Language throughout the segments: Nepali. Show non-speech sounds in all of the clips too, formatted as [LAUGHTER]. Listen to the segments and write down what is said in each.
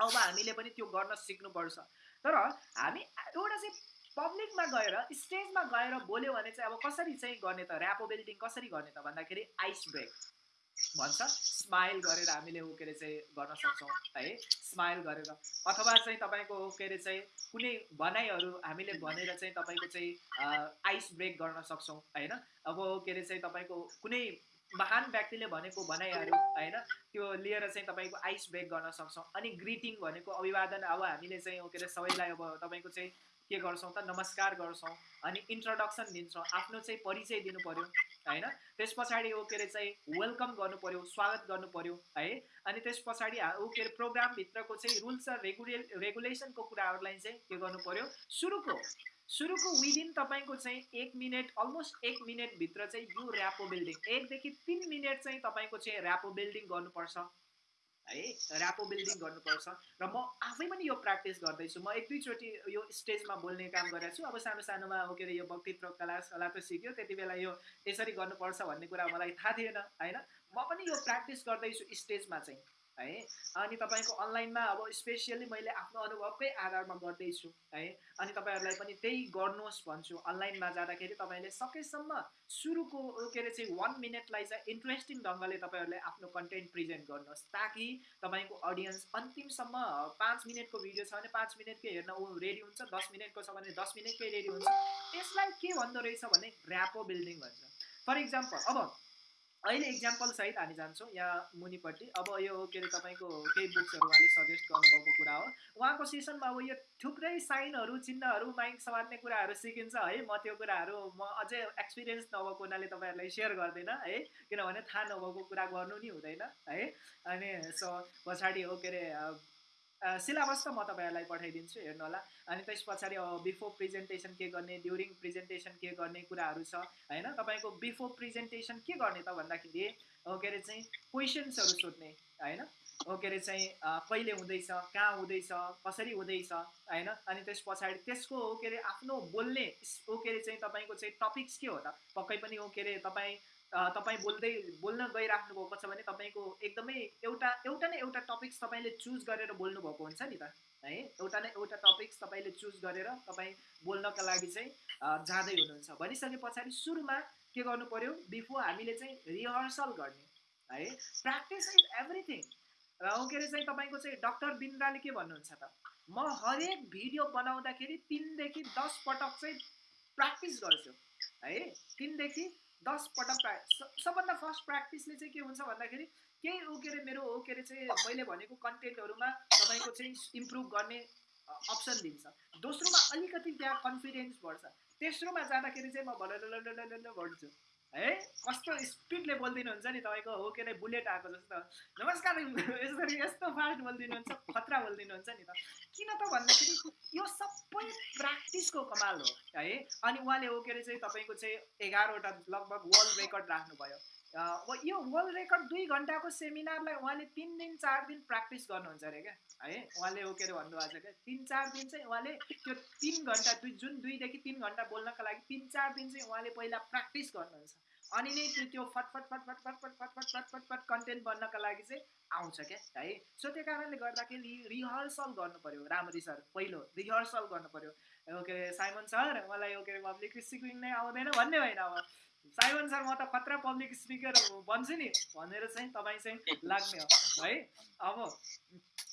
अब हामीले पनि त्यो गर्न सिक्नुपर्छ। तर हामी एउटा चाहिँ पब्लिकमा गएर स्टेजमा गएर बोल्यो भने चाहिँ अब कसरी चाहिँ गर्ने त? ऱ्यापो बिल्डिङ कसरी गर्ने त भन्दाखेरि आइस ब्रेक भन्छ। स्माइल गरेर हामीले ऊ के अरे चाहिँ गर्न सक्छौँ है। स्माइल गरेर। अथवा चाहिँ तपाईँको के अरे चाहिँ कुनै भनाइहरू हामीले भनेर चाहिँ तपाईँको चाहिँ आइस ब्रेक गर्न सक्छौँ होइन। अब के अरे चाहिँ तपाईँको कुनै महान व्यक्तिले भनेको भनाइहरू होइन? त्यो लिएर चाहिँ तपाईँको आइस ब्रेक गर्न सक्छौँ। अनि ग्रिटिङ भनेको अभिवादन अब हामीले चाहिँ के अरे सबैलाई अब तपाईँको चाहिँ के गर्छौँ त? नमस्कार गर्छौँ। अनि इन्ट्रोडक्सन दिन्छौँ। आफ्नो चाहिँ परिचय दिनु पऱ्यो होइन? त्यस पछाडि ऊ के अरे चाहिँ वेलकम गर्नु पऱ्यो स्वागत गर्नु पऱ्यो है? अनि त्यस पछाडि ऊ के अरे प्रोग्रामभित्रको चाहिँ रुल्स र रेगुले रेगुलेसनको कुराहरूलाई चाहिँ के गर्नु पऱ्यो सुरुको सुरुको विदिन तपाईँको चाहिँ एक मिनट अलमोस्ट एक मिनटभित्र चाहिँ यो ऱ्यापो बिल्डिङ एकदेखि तिन मिनट चाहिँ तपाईँको चाहिँ ऱ्यापो बिल्डिङ गर्नुपर्छ। है ऱ्यापो बिल्डिङ गर्नुपर्छ। र म आफै पनि यो प्र्याक्टिस गर्दैछु। म एक दुईचोटि यो स्टेजमा बोल्ने काम गरेको छु अब सानो सानोमा के अरे यो वक्तित्व कला कला त सिक्यो त्यति बेला यो यसरी गर्नुपर्छ भन्ने कुरा मलाई थाहा थिएन होइन? म पनि यो प्र्याक्टिस गर्दैछु स्टेजमा चाहिँ। है? अनि तपाईँको अनलाइनमा अब स्पेसियली मैले आफ्नो अनुभवकै आधारमा गर्दैछु है? अनि तपाईँहरूलाई पनि त्यही गर्नुहोस् भन्छु। अनलाइनमा जाँदाखेरि तपाईँले सकेसम्म सुरुको के अरे चाहिँ वान मिनटलाई चाहिँ इन्ट्रेस्टिङ ढङ्गले तपाईँहरूले आफ्नो कन्टेन्ट प्रेजेन्ट गर्नुहोस् ताकि तपाईँको अडियन्स अन्तिमसम्म पाँच मिनटको भिडियो छ भने पाँच मिनटकै हेर्न ऊ रेडी हुन्छ दस मिनटको छ भने दस मिनटकै रेडी हुन्छ। यसलाई के भन्दो रहेछ भने ऱ्यापो बिल्डिङ भन्छ। फर इक्जाम्पल अब अहिले इक्जाम्पल सहित हामी जान्छौँ यहाँ मुनिपट्टि। अब यो के अरे तपाईँको केही बुक्सहरू उहाँले सजेस्ट गर्नुभएको कुरा हो। उहाँको सेसनमा अब यो थुप्रै साइनहरू चिन्हहरू माइक समात्ने कुराहरू सिकिन्छ है। म त्यो कुराहरू म अझै एक्सपिरियन्स नभएको हुनाले तपाईँहरूलाई सेयर गर्दैन है। किनभने थाहा नभएको कुरा गर्नु नि हुँदैन है। अनि सो पछाडि हो के अरे सिलेबस त म तपाईँहरूलाई पठाइदिन्छु हेर्नु होला। अनि त्यस पछाडि बिफोर प्रेजेन्टेसन के गर्ने ड्युरिङ प्रेजेन्टेसन के गर्ने कुराहरू छ होइन? तपाईँको बिफोर प्रेजेन्टेसन के गर्ने त भन्दाखेरि के अरे चाहिँ क्वेसन्सहरू सोध्ने होइन? के अरे चाहिँ कहिले हुँदैछ कहाँ हुँदैछ कसरी हुँदैछ होइन? अनि त्यस पछाडि त्यसको के अरे आफ्नो बोल्ने के अरे चाहिँ तपाईँको चाहिँ टपिक्स के हो त? पक्कै पनि हो के अरे तपाईँ तपाईँ बोल्दै बोल्न गइराख्नु भएको छ भने तपाईँको एकदमै एउटा एउटा न एउटा टपिक्स तपाईँले चुज गरेर बोल्नु भएको हुन्छ नि त है? एउटा न एउटा टपिक्स तपाईँले चुज गरेर तपाईँ बोल्नका लागि चाहिँ जाँदै हुनुहुन्छ। भनिसके पछाडि सुरुमा के गर्नु पऱ्यो बिफोर हामीले चाहिँ रिहर्सल गर्ने है? प्र्याक्टिस इज एभ्रिथिङ र के अरे चाहिँ तपाईँको चाहिँ डक्टर बिन्द्राले के भन्नुहुन्छ त? म हरेक भिडियो बनाउँदाखेरि तिनदेखि दस पटक चाहिँ प्र्याक्टिस गर्छु। है? तिनदेखि दस पटक प्रा सबभन्दा फर्स्ट प्र्याक्टिसले चाहिँ के हुन्छ भन्दाखेरि केही ऊ के अरे मेरो हो के अरे चाहिँ मैले भनेको कन्टेन्टहरूमा तपाईँको चाहिँ इम्प्रुभ गर्ने अप्सन दिन्छ। दोस्रोमा अलिकति त्यहाँ कन्फिडेन्स बढ्छ। तेस्रोमा जाँदाखेरि चाहिँ म भनेर बढ्छु है? कस्तो स्पिडले बोलिदिनुहुन्छ नि तपाईँको? हो के बुलेट आएको जस्तो। नमस्कार यसरी यस्तो फास्ट बोलिदिनुहुन्छ खतरा बोलिदिनुहुन्छ नि त। किन त भन्दाखेरि यो सबै प्र्याक्टिसको कमाल हो है? अनि उहाँले हो के अरे चाहिँ तपाईँको चाहिँ एघारवटा लगभग वर्ल्ड रेकर्ड राख्नुभयो। यो वर्ल्ड रेकर्ड दुई घन्टाको सेमिनारलाई उहाँले तिन दिन चार दिन प्र्याक्टिस गर्नुहुन्छ अरे क्या? है? उहाँले हो के अरे भन्नुभएको छ क्या? तिन चार दिन चाहिँ उहाँले त्यो तिन घन्टा दुई जुन दुईदेखि तिन घन्टा बोल्नका लागि तिन चार दिन चाहिँ उहाँले पहिला प्र्याक्टिस गर्नुहुन्छ। अनि नै त्यो फटफट फटफट फटफट फटफट फटफट फट कन्टेन्ट बन्नका लागि चाहिँ आउँछ क्या है सो त्यो कारणले गर्दाखेरि रिहर्सल गर्नु पऱ्यो राम्ररी सर पहिलो रिहर्सल गर्नु पऱ्यो ओके साइमन सर मलाई ओके पब्लिक स्पिकिङ नै आउँदैन भन्ने होइन अब साइमन सर म त खतरा पब्लिक स्पिकर भन्छु नि भनेर चाहिँ तपाईँ चाहिँ लाग्ने हो है अब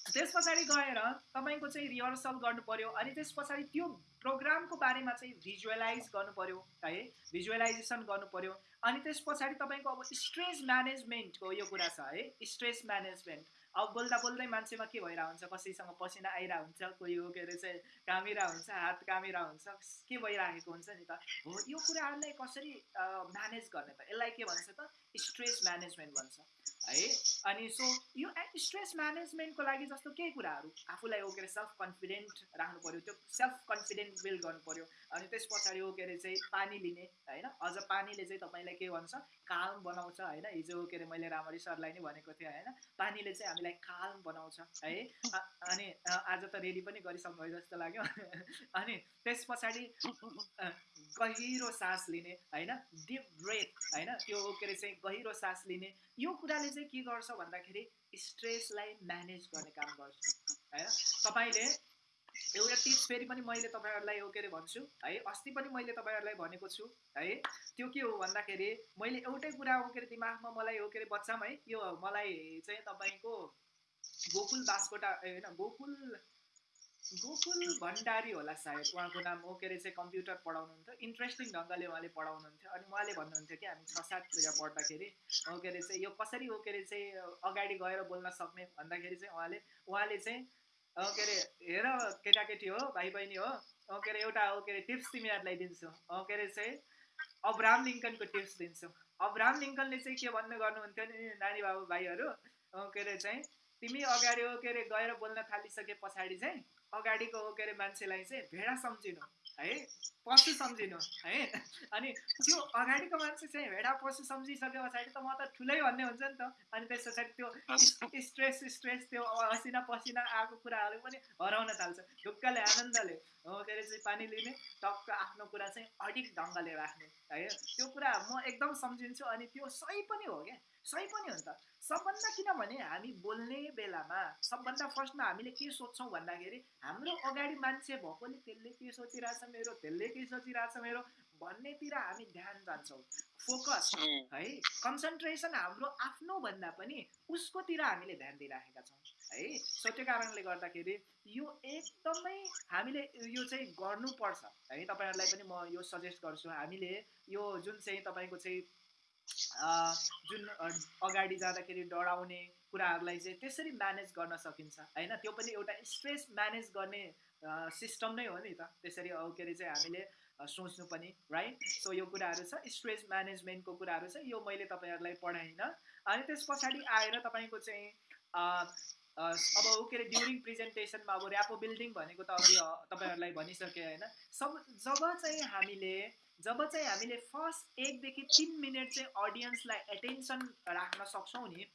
त्यस पछाडि गएर तपाईँको चाहिँ रिहर्सल गर्नु पऱ्यो अनि त्यस पछाडि त्यो प्रोग्रामको बारेमा चाहिँ भिजुअलाइज गर्नु पऱ्यो है भिजुअलाइजेसन गर्नु पऱ्यो अनि त्यस पछाडि तपाईँको अब स्ट्रेस म्यानेजमेन्टको यो कुरा छ है। स्ट्रेस म्यानेजमेन्ट अब बोल्दा बोल्दै मान्छेमा के भइरहेको हुन्छ कसैसँग पसिना आइरहेको हुन्छ कोही हो के अरे चाहिँ कामिरहेको हुन्छ हात कामिरहेको हुन्छ के भइरहेको हुन्छ नि त? हो यो कुराहरूलाई कसरी म्यानेज गर्ने त? यसलाई के भन्छ त? स्ट्रेस म्यानेजमेन्ट भन्छ। है? अनि सो यो स्ट्रेस म्यानेजमेन्टको लागि जस्तो केही कुराहरू आफूलाई हो के अरे सेल्फ कन्फिडेन्ट राख्नु पऱ्यो त्यो सेल्फ कन्फिडेन्ट बिल्ड गर्नु पऱ्यो अनि त्यस पछाडि हो के अरे चाहिँ पानी लिने होइन? अझ पानीले चाहिँ तपाईँलाई के भन्छ? कालम बनाउँछ होइन? हिजो के अरे मैले रामरी सरलाई नै भनेको थिएँ होइन? पानीले चाहिँ हामीलाई कालम बनाउँछ है? अनि आज त रेडी पनि गरिसक्नु जस्तो लाग्यो। [LAUGHS] अनि त्यस पछाडि गहिरो सास लिने होइन? डिप ब्रेथ होइन? त्यो के अरे चाहिँ गहिरो सास लिने यो कुराले चाहिँ के गर्छ भन्दाखेरि स्ट्रेसलाई म्यानेज गर्ने काम गर्छ होइन? तपाईँले एउटा टिप्स फेरि पनि मैले तपाईँहरूलाई के अरे भन्छु है अस्ति पनि मैले तपाईँहरूलाई भनेको छु है त्यो के हो भन्दाखेरि मैले एउटै कुरा हो के अरे दिमागमा मलाई हो के अरे बच्चामा है यो मलाई चाहिँ तपाईँको गोकुल बासकोटा होइन गोकुल गोकुल भण्डारी होला सायद उहाँको नाम हो के अरे चाहिँ कम्प्युटर पढाउनुहुन्थ्यो इन्ट्रेस्टिङ ढङ्गले उहाँले पढाउनुहुन्थ्यो अनि उहाँले भन्नुहुन्थ्यो कि हामी छ साततिर पढ्दाखेरि हो के अरे चाहिँ यो कसरी हो के अरे चाहिँ अगाडि गएर बोल्न सक्ने भन्दाखेरि चाहिँ उहाँले उहाँले चाहिँ के अरे हेर केटाकेटी हो भाइ बहिनी हो के अरे एउटा के अरे टिप्स तिमीहरूलाई दिन्छु। के अरे चाहिँ अब्राम लिङ्कनको टिप्स दिन्छु। अब्राम लिङ्कनले चाहिँ के भन्नु गर्नुहुन्थ्यो नि नानी बाबु भाइहरू के अरे चाहिँ तिमी अगाडि हो के अरे गएर बोल्न थालिसके पछाडि चाहिँ अगाडिको हो के अरे मान्छेलाई चाहिँ भेडा सम्झिनु। है? पशु सम्झिनु है? अनि त्यो अगाडिको मान्छे चाहिँ भेडा पशु सम्झिसके पछाडि त म त ठुलै भन्ने हुन्छ नि त। अनि त्यस पछाडि त्यो स्ट्रेस स्ट्रेस त्यो असिना पसिना आएको कुराहरू पनि हराउन थाल्छ। ढुक्कले आनन्दले हो के अरे चाहिँ पानी लिने टक्क आफ्नो कुरा चाहिँ अडिक ढङ्गले राख्ने है? त्यो कुरा म एकदम सम्झिन्छु। अनि त्यो सही पनि हो क्या? सही पनि हो नि त। सबभन्दा किनभने हामी बोल्ने बेलामा सबभन्दा फर्स्टमा हामीले के सोध्छौँ भन्दाखेरि हाम्रो अगाडि मान्छे भएकोले त्यसले के सोचिरहेछ मेरो त्यसले के सोचिरहेछ मेरो? भन्नेतिर हामी ध्यान जान्छौँ। फोकस है कन्सन्ट्रेसन हाम्रो आफ्नो भन्दा पनि उसकोतिर हामीले ध्यान दिइराखेका छौँ। है सो त्यो कारणले गर्दाखेरि यो एकदमै हामीले यो चाहिँ गर्नुपर्छ। है तपाईँहरूलाई पनि म यो सजेस्ट गर्छु। हामीले यो जुन चाहिँ तपाईँको चाहिँ जुन अगाडि जाँदाखेरि डराउने कुराहरूलाई चाहिँ त्यसरी म्यानेज गर्न सकिन्छ होइन? त्यो पनि एउटा स्ट्रेस म्यानेज गर्ने सिस्टम नै हो नि त। त्यसरी के अरे चाहिँ हामीले सोच्नु पनि राइट सो यो कुराहरू छ स्ट्रेस म्यानेजमेन्टको कुराहरू छ यो मैले तपाईँहरूलाई पढाइनँ। अनि त्यस पछाडि आएर तपाईँको चाहिँ अब के अरे ड्युरिङ प्रेजेन्टेसनमा अब ऱ्यापो बिल्डिङ भनेको त अघि तपाईँहरूलाई भनिसकेँ होइन? सब जब चाहिँ हामीले जब चाहिँ हामीले फर्स्ट एकदेखि तिन मिनट चाहिँ अडियन्सलाई एटेन्सन राख्न सक्छौँ नि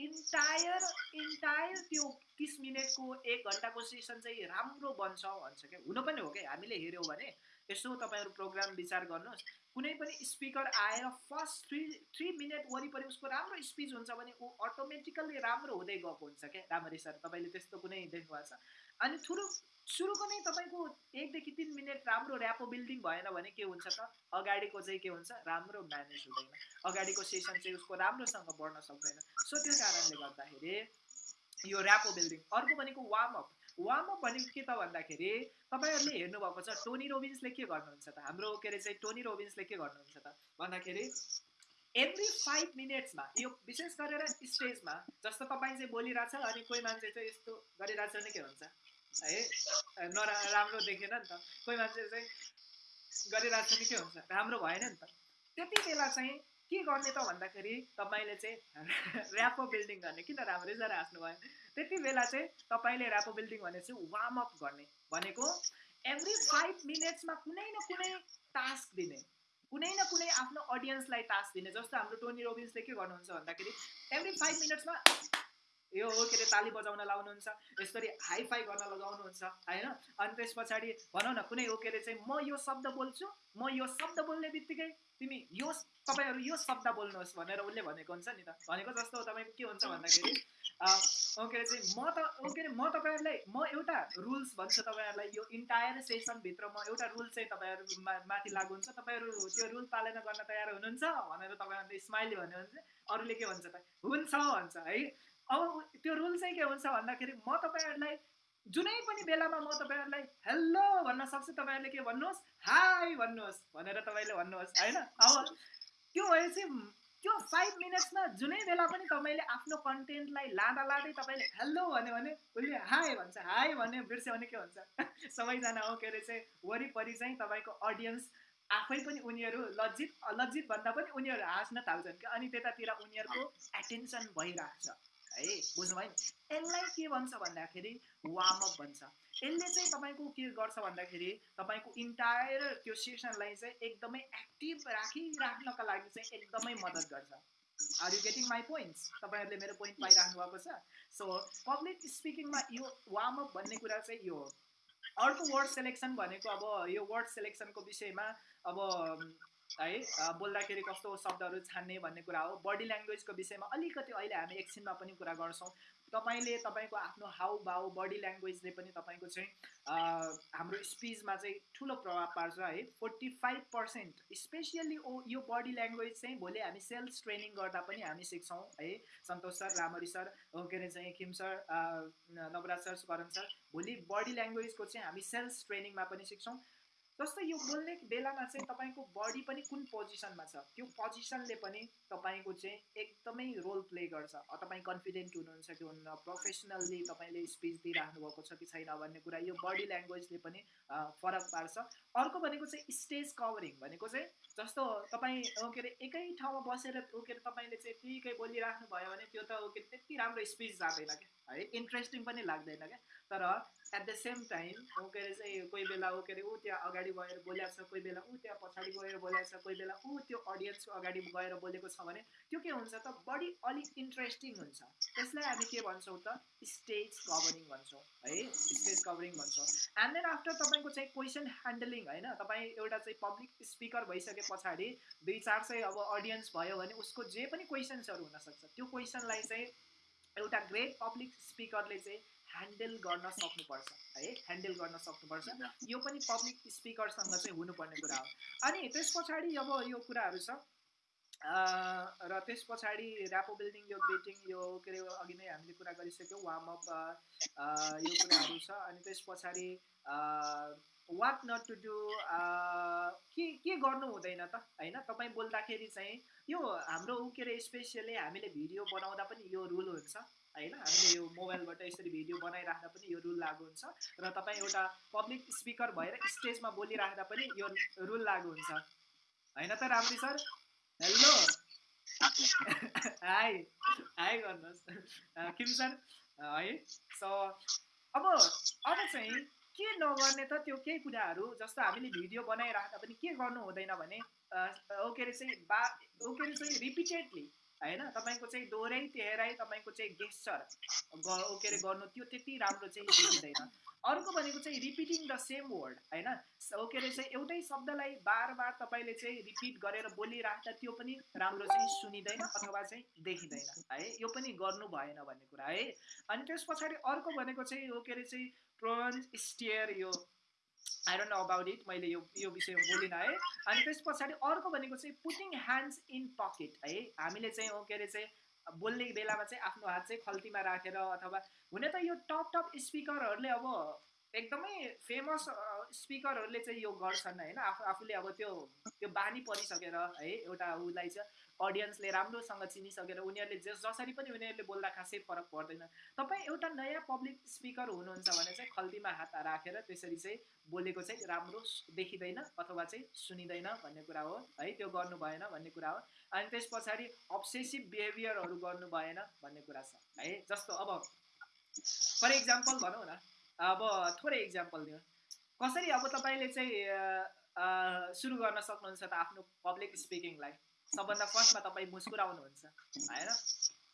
इन्टायर इन्टायर त्यो तिस मिनटको एक घन्टाको सेसन चाहिँ राम्रो बन्छ भन्छ क्या? हुन पनि हो क्या? हामीले हेऱ्यौँ भने यसो तपाईँहरू प्रोग्राम विचार गर्नुहोस्। कुनै पनि स्पिकर आएर फर्स्ट थ्री थ्री मिनट वरिपरि उसको राम्रो स्पिच हुन्छ भने ऊ अटोमेटिकल्ली राम्रो हुँदै गएको हुन्छ क्या? राम्ररी सर तपाईँले त्यस्तो कुनै देख्नु भएको छ? अनि थुरु सुरुको नै तपाईँको एकदेखि तिन मिनट राम्रो ऱ्यापो बिल्डिङ भएन भने के हुन्छ त? अगाडिको चाहिँ के हुन्छ? राम्रो म्यानेज हुँदैन। अगाडिको सेसन चाहिँ उसको राम्रोसँग बढ्न सक्दैन। सो त्यो कारणले गर्दाखेरि यो ऱ्यापो बिल्डिङ अर्को भनेको वार्मअप वार्मअप भनेको के त भन्दाखेरि तपाईँहरूले हेर्नुभएको छ टोनी रोबिन्सले के गर्नुहुन्छ त? हाम्रो के अरे चाहिँ टोनी रोबिन्सले के गर्नुहुन्छ त? भन्दाखेरि एभ्री फाइभ मिनट्समा यो विशेष गरेर स्टेजमा जस्तो तपाईँ चाहिँ बोलिरहेछ अनि कोही मान्छे चाहिँ यस्तो गरिरहेछ भने के हुन्छ? है? नरा राम्रो देखेन नि त। कोही मान्छे चाहिँ गरिरहेको छ नि के हुन्छ? राम्रो भएन नि त। त्यति बेला चाहिँ के गर्ने त भन्दाखेरि तपाईँले चाहिँ [LAUGHS] ऱ्यापो बिल्डिङ गर्ने। किन राम्रै? जरा हाँस्नु भयो। त्यति बेला चाहिँ तपाईँले ऱ्यापो बिल्डिङ भने चाहिँ वार्मअप गर्ने। भनेको एभ्री फाइभ मिनट्समा कुनै न कुनै टास्क दिने। कुनै न कुनै आफ्नो अडियन्सलाई टास्क दिने। जस्तो हाम्रो टोनी रोबिन्सले के गर्नुहुन्छ भन्दाखेरि एभ्री फाइभ मिनट्समा यो के अरे ताली बजाउन लाउनुहुन्छ यसरी हाई फाई गर्न लगाउनुहुन्छ होइन? अनि त्यस पछाडि भनौँ न कुनै हो के अरे चाहिँ म यो शब्द बोल्छु म यो शब्द बोल्ने बित्तिकै तिमी यो तपाईँहरू यो शब्द बोल्नुहोस् भनेर उसले भनेको हुन्छ नि त। भनेको जस्तो तपाईँको के हुन्छ भन्दाखेरि के अरे चाहिँ म त के अरे म तपाईँहरूलाई म एउटा रुल्स भन्छु तपाईँहरूलाई यो इन्टायर सेसनभित्र म एउटा रुल चाहिँ तपाईँहरू माथि लागु हुन्छ। तपाईँहरू त्यो रुल पालना गर्न तयार हुनुहुन्छ भनेर तपाईँहरूले स्माइली भन्यो भने चाहिँ अरूले के भन्छ त हुन्छ भन्छ है? अब त्यो रुल चाहिँ के हुन्छ भन्दाखेरि म तपाईँहरूलाई जुनै पनि बेलामा म तपाईँहरूलाई हेलो भन्न सक्छु। तपाईँहरूले के भन्नुहोस्? हाई भन्नुहोस् भनेर तपाईँले भन्नुहोस् होइन? अब त्यो भए चाहिँ त्यो फाइभ मिनट्समा जुनै बेला पनि तपाईँले आफ्नो कन्टेन्टलाई लाँदा लाँदै तपाईँले हेलो भन्यो भने उसले हाई भन्छ। हाई भन्यो बिर्स्यो भने के हुन्छ? [LAUGHS] सबैजना हो के अरे चाहिँ वरिपरि चाहिँ तपाईँको अडियन्स आफै पनि उनीहरू लज्जित लज्जित भन्दा पनि उनीहरू हाँस्न थाल्छन् क्या। अनि त्यतातिर उनीहरूको एटेन्सन भइरहेको है बुझ्नुभयो नि? यसलाई के भन्छ भन्दाखेरि वार्मअप भन्छ। यसले चाहिँ तपाईँको के गर्छ भन्दाखेरि तपाईँको इन्टायर त्यो सेसनलाई चाहिँ एकदमै एक्टिभ राखिराख्नका लागि चाहिँ एकदमै मद्दत गर्छ। Are you getting my points तपाईँहरूले मेरो पोइन्ट पाइराख्नु भएको छ? सो पब्लिक स्पिकिङमा यो वार्मअप भन्ने कुरा चाहिँ यो अर्को वर्ड सेलेक्सन भनेको अब यो वर्ड सेलेक्सनको विषयमा अब है? बोल्दाखेरि कस्तो शब्दहरू छान्ने भन्ने कुरा हो। बडी ल्याङ्ग्वेजको विषयमा अलिकति अहिले हामी एकछिनमा पनि कुरा गर्छौँ। तपाईँले तपाईँको आफ्नो हाउ बाउ बडी ल्याङ्ग्वेजले पनि तपाईँको चाहिँ हाम्रो स्पिचमा चाहिँ ठुलो प्रभाव पार्छ है। फोर्टी फाइभ पर्सेन्ट स्पेसियली ओ यो बडी ल्याङ्ग्वेज चाहिँ भोलि हामी सेल्स ट्रेनिङ गर्दा पनि हामी सिक्छौँ है। सन्तोष सर रामरी सर के अरे चाहिँ Khim sir Nawaraj sir Karan sir भोलि बडी ल्याङ्ग्वेजको चाहिँ हामी सेल्स ट्रेनिङमा पनि सिक्छौँ। जस्तै यो बोल्ने बेलामा चाहिँ तपाईँको बडी पनि कुन पोजिसनमा छ? त्यो पोजिसनले पनि तपाईँको चाहिँ एकदमै रोल प्ले गर्छ। तपाईँ कन्फिडेन्ट हुनुहुन्छ कि हुन्न? प्रोफेसनल्ली तपाईँले स्पिच दिइराख्नु भएको छ कि छैन भन्ने कुरा यो बडी ल्याङ्ग्वेजले पनि फरक पार्छ। अर्को भनेको चाहिँ स्टेज कभरिङ भनेको चाहिँ जस्तो तपाईँ के अरे एकै ठाउँमा बसेर के अरे तपाईँले चाहिँ त्यहीकै बोलिराख्नु भयो भने त्यो त के त्यति राम्रो स्पिच जाँदैन क्या। है इन्ट्रेस्टिङ पनि लाग्दैन क्या। तर एट द सेम टाइम के अरे चाहिँ कोही बेला ऊ के अरे ऊ त्यहाँ अगाडि गएर बोलेको छ कोही बेला ऊ त्यहाँ पछाडि गएर बोलेको छ कोही बेला ऊ त्यो अडियन्सको अगाडि गएर बोलेको छ भने त्यो के हुन्छ त बडी अलिक इन्ट्रेस्टिङ हुन्छ। त्यसलाई हामी के भन्छौँ त स्टेज कभरिङ भन्छौँ है स्टेज कभरिङ भन्छौँ। एन्ड देन आफ्टर तपाईँको चाहिँ क्वेसन ह्यान्डलिङ होइन तपाईँ एउटा चाहिँ पब्लिक स्पिकर भइसके पछाडि दुई चार चाहिँ अब अडियन्स भयो भने उसको जे पनि क्वेसन्सहरू हुनसक्छ त्यो क्वेसनलाई चाहिँ एउटा ग्रेट पब्लिक स्पिकरले चाहिँ ह्यान्डल गर्न सक्नुपर्छ है? ह्यान्डल गर्न सक्नुपर्छ। यो पनि पब्लिक स्पिकरसँग चाहिँ हुनुपर्ने कुरा हो। अनि त्यस पछाडि अब यो कुराहरू छ। र त्यस पछाडि ऱ्यापो बिल्डिङ यो ग्रेटिङ यो के अरे अघि नै हामीले कुरा गरिसक्यौँ। वार्मअप यो कुराहरू छ। अनि त्यस पछाडि वाट नट टु डु के के गर्नु हुँदैन त? होइन? तपाईँ बोल्दाखेरि चाहिँ यो हाम्रो के अरे स्पेसियली हामीले भिडियो बनाउँदा पनि यो रुल हुन्छ। होइन? हामीले यो मोबाइलबाट यसरी भिडियो बनाइराख्दा पनि यो रुल लागु हुन्छ र तपाईँ एउटा पब्लिक स्पिकर भएर स्टेजमा बोलिराख्दा पनि यो रुल लागु हुन्छ। होइन त राम्री सर? हेलो? [LAUGHS] हाई हाई गर्नुहोस्। किम सर? है सो अब अब चाहिँ के नगर्ने त त्यो केही कुराहरू? जस्तो हामीले भिडियो बनाइराख्दा पनि के गर्नु हुँदैन भने के अरे चाहिँ बा के अरे चाहिँ रिपिटेडली होइन? तपाईँको चाहिँ दोहोऱ्याइ तेह्राइ तपाईँको चाहिँ गेस्चर के अरे गर्नु त्यो त्यति राम्रो चाहिँ देखिँदैन। अर्को भनेको चाहिँ रिपिटिङ द सेम वर्ड होइन? के अरे चाहिँ एउटै शब्दलाई बार बार तपाईँले चाहिँ रिपिट गरेर बोलिराख्दा त्यो पनि राम्रो चाहिँ सुनिँदैन अथवा चाहिँ देखिँदैन है? यो पनि गर्नु भएन भन्ने कुरा है? अनि त्यस पछाडि अर्को भनेको चाहिँ के अरे चाहिँ प्रोन्स स्टियर यो। I don't know about it मैले यो यो विषयमा बोलिनँ है। अनि त्यस पछाडि अर्को भनेको चाहिँ पुटिङ ह्यान्ड्स इन पकेट है। हामीले चाहिँ के अरे चाहिँ बोल्ने बेलामा चाहिँ आफ्नो हात चाहिँ खल्तीमा राखेर अथवा हुन त यो टप टप स्पिकरहरूले अब एकदमै फेमस स्पिकरहरूले चाहिँ यो गर्छन् होइन। आफू आफूले अब त्यो त्यो बानी परिसकेर है एउटा उसलाई चाहिँ अडियन्सले राम्रोसँग चिनिसकेर उनीहरूले जस जसरी पनि उनीहरूले बोल्दा खासै फरक पर्दैन। तपाईँ एउटा नयाँ पब्लिक स्पिकर हुनुहुन्छ भने चाहिँ खल्तीमा हात राखेर त्यसरी चाहिँ बोलेको चाहिँ राम्रो देखिँदैन अथवा चाहिँ सुनिँदैन भन्ने कुरा हो है? त्यो गर्नु भएन भन्ने कुरा हो। अनि त्यस पछाडि अब्सेसिभ बिहेभियरहरू गर्नु भएन भन्ने कुरा छ है? जस्तो अब फर इक्जाम्पल भनौँ न अब थोरै इक्जाम्पल दिउँ। कसरी अब तपाईँले चाहिँ सुरु गर्न सक्नुहुन्छ त आफ्नो पब्लिक स्पिकिङलाई सबभन्दा फर्स्टमा तपाईँ मुस्कुराउनुहुन्छ होइन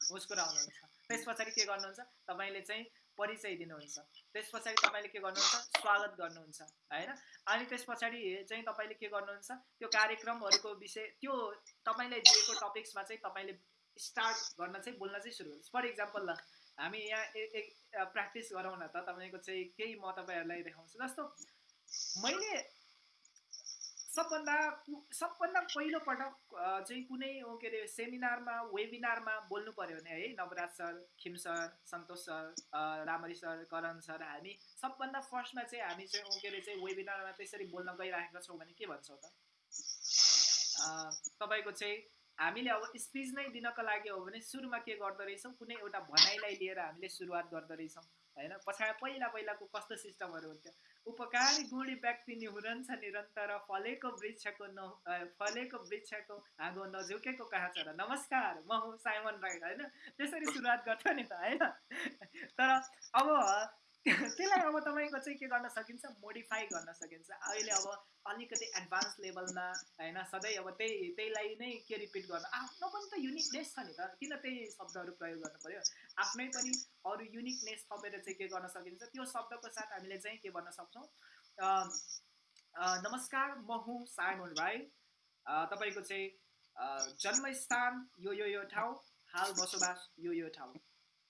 मुस्कुराउनुहुन्छ त्यस पछाडि के गर्नुहुन्छ तपाईँले चाहिँ परिचय दिनुहुन्छ त्यस पछाडि तपाईँले के गर्नुहुन्छ स्वागत गर्नुहुन्छ होइन अनि त्यस पछाडि चाहिँ तपाईँले के गर्नुहुन्छ त्यो कार्यक्रमहरूको विषय त्यो तपाईँले दिएको टपिक्समा चाहिँ तपाईँले स्टार्ट गर्न चाहिँ बोल्न चाहिँ सुरु गर्नुहोस् फर इक्जाम्पल ल हामी यहाँ एक प्र्याक्टिस गरौँ न त तपाईँको चाहिँ केही म तपाईँहरूलाई देखाउँछु जस्तो मैले सबभन्दा सबभन्दा पहिलोपटक चाहिँ कुनै के अरे सेमिनारमा वेबिनारमा बोल्नु पऱ्यो भने है Nawaraj sir Khim sir Santosh sir Ramari sir Karan sir हामी सबभन्दा फर्स्टमा चाहिँ हामी चाहिँ के अरे चाहिँ वेबिनारमा त्यसरी बोल्न गइरहेका छौँ भने के भन्छौँ त? तपाईँको चाहिँ हामीले अब स्पिच नै दिनको लागि हो भने सुरुमा के गर्दो रहेछौँ कुनै एउटा भनाइलाई लिएर हामीले सुरुवात गर्दो रहेछौँ होइन? पछाडि पहिला पहिलाको कस्तो सिस्टमहरू हुन्थ्यो? उपकारी गुणी व्यक्ति निहुरन्छ निरन्तर फलेको वृक्षको न फलेको वृक्षको हाँगो नझुकेको कहाँ छ र नमस्कार म हुँ साइमन राई होइन? त्यसरी सुरुवात गर्छ नि त होइन? तर अब त्यसलाई अब तपाईँको चाहिँ के गर्न सकिन्छ? मोडिफाई गर्न सकिन्छ। अहिले अब अलिकति एडभान्स लेभलमा होइन सधैँ अब त्यही त्यहीलाई नै के रिपिट गर्न? आफ्नो पनि त युनिकनेस छ नि त। किन त्यही शब्दहरू प्रयोग गर्नु पऱ्यो आफ्नै पनि अरू युनिकनेस थपेर चाहिँ के गर्न सकिन्छ? त्यो शब्दको साथ हामीले चाहिँ के भन्न सक्छौँ? नमस्कार म हुँ साइमन राई। तपाईँको चाहिँ जन्मस्थान यो यो यो ठाउँ हाल बसोबास यो यो ठाउँ।